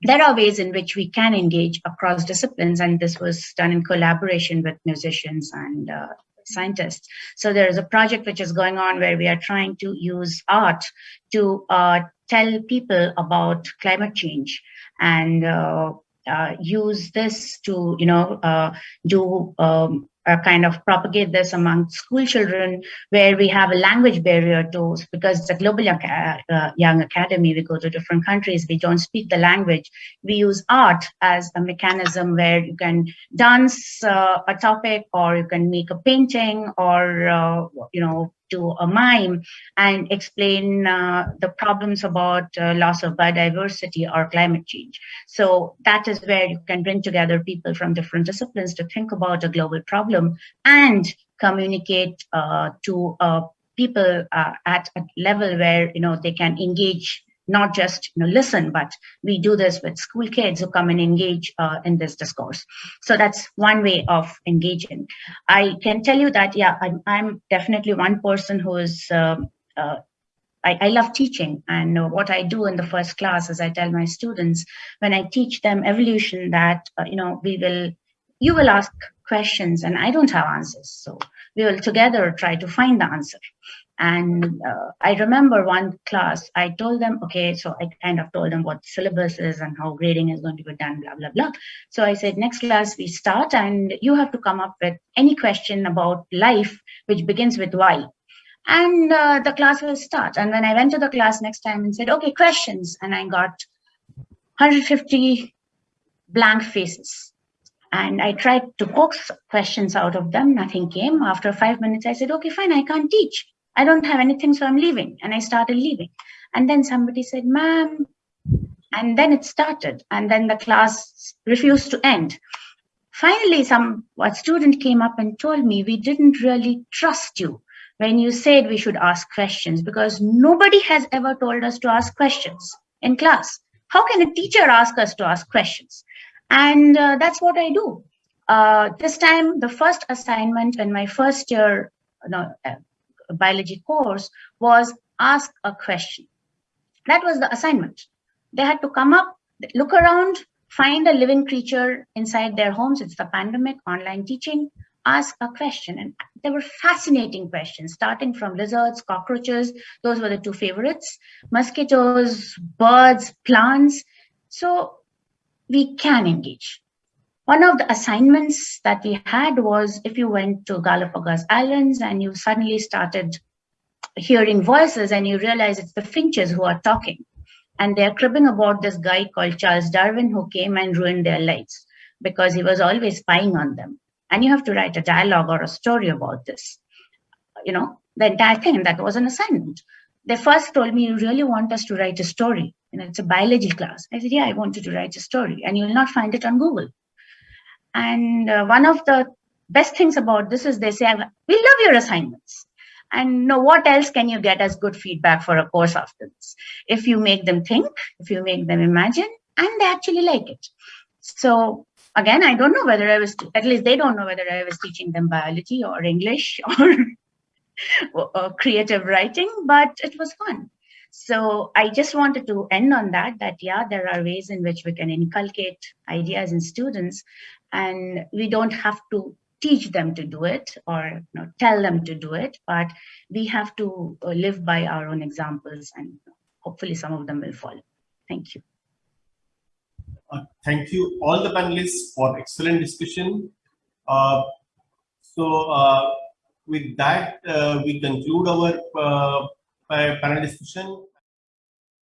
there are ways in which we can engage across disciplines, and this was done in collaboration with musicians and uh, scientists. So there is a project which is going on where we are trying to use art to uh, tell people about climate change and uh, uh, use this to, you know, uh, do um, uh, kind of propagate this among school children where we have a language barrier to because it's a global young, uh, young academy we go to different countries we don't speak the language. We use art as a mechanism where you can dance uh, a topic or you can make a painting or uh, you know to a mime and explain uh, the problems about uh, loss of biodiversity or climate change. So that is where you can bring together people from different disciplines to think about a global problem and communicate uh, to uh, people uh, at a level where you know they can engage not just you know, listen, but we do this with school kids who come and engage uh, in this discourse. So that's one way of engaging. I can tell you that, yeah, I'm, I'm definitely one person who is, um, uh, I, I, love teaching. And uh, what I do in the first class is I tell my students, when I teach them evolution, that, uh, you know, we will, you will ask questions and I don't have answers. So we will together try to find the answer. And uh, I remember one class, I told them, okay, so I kind of told them what syllabus is and how grading is going to be done, blah, blah, blah. So I said, next class we start and you have to come up with any question about life, which begins with why. And uh, the class will start. And when I went to the class next time and said, okay, questions, and I got 150 blank faces. And I tried to coax questions out of them, nothing came. After five minutes, I said, okay, fine, I can't teach. I don't have anything, so I'm leaving. And I started leaving. And then somebody said, ma'am, and then it started. And then the class refused to end. Finally, some a student came up and told me, we didn't really trust you when you said we should ask questions because nobody has ever told us to ask questions in class. How can a teacher ask us to ask questions? And uh, that's what I do. Uh, this time, the first assignment in my first year, no, biology course was ask a question. That was the assignment. They had to come up, look around, find a living creature inside their homes. It's the pandemic, online teaching, ask a question. And there were fascinating questions, starting from lizards, cockroaches. Those were the two favorites. Mosquitoes, birds, plants. So we can engage. One of the assignments that we had was if you went to Galapagos Islands and you suddenly started hearing voices and you realize it's the finches who are talking and they're cribbing about this guy called Charles Darwin who came and ruined their lives because he was always spying on them. And you have to write a dialogue or a story about this. You know, the entire thing that was an assignment. They first told me, you really want us to write a story. You know, it's a biology class. I said, yeah, I want you to write a story and you'll not find it on Google. And uh, one of the best things about this is they say, we love your assignments. And know what else can you get as good feedback for a course after this? If you make them think, if you make them imagine, and they actually like it. So again, I don't know whether I was, at least they don't know whether I was teaching them biology or English or, or creative writing, but it was fun. So I just wanted to end on that, that yeah, there are ways in which we can inculcate ideas in students and we don't have to teach them to do it or you know, tell them to do it, but we have to uh, live by our own examples and hopefully some of them will follow. Thank you. Uh, thank you all the panelists for excellent discussion. Uh, so uh, with that, uh, we conclude our uh, panel discussion.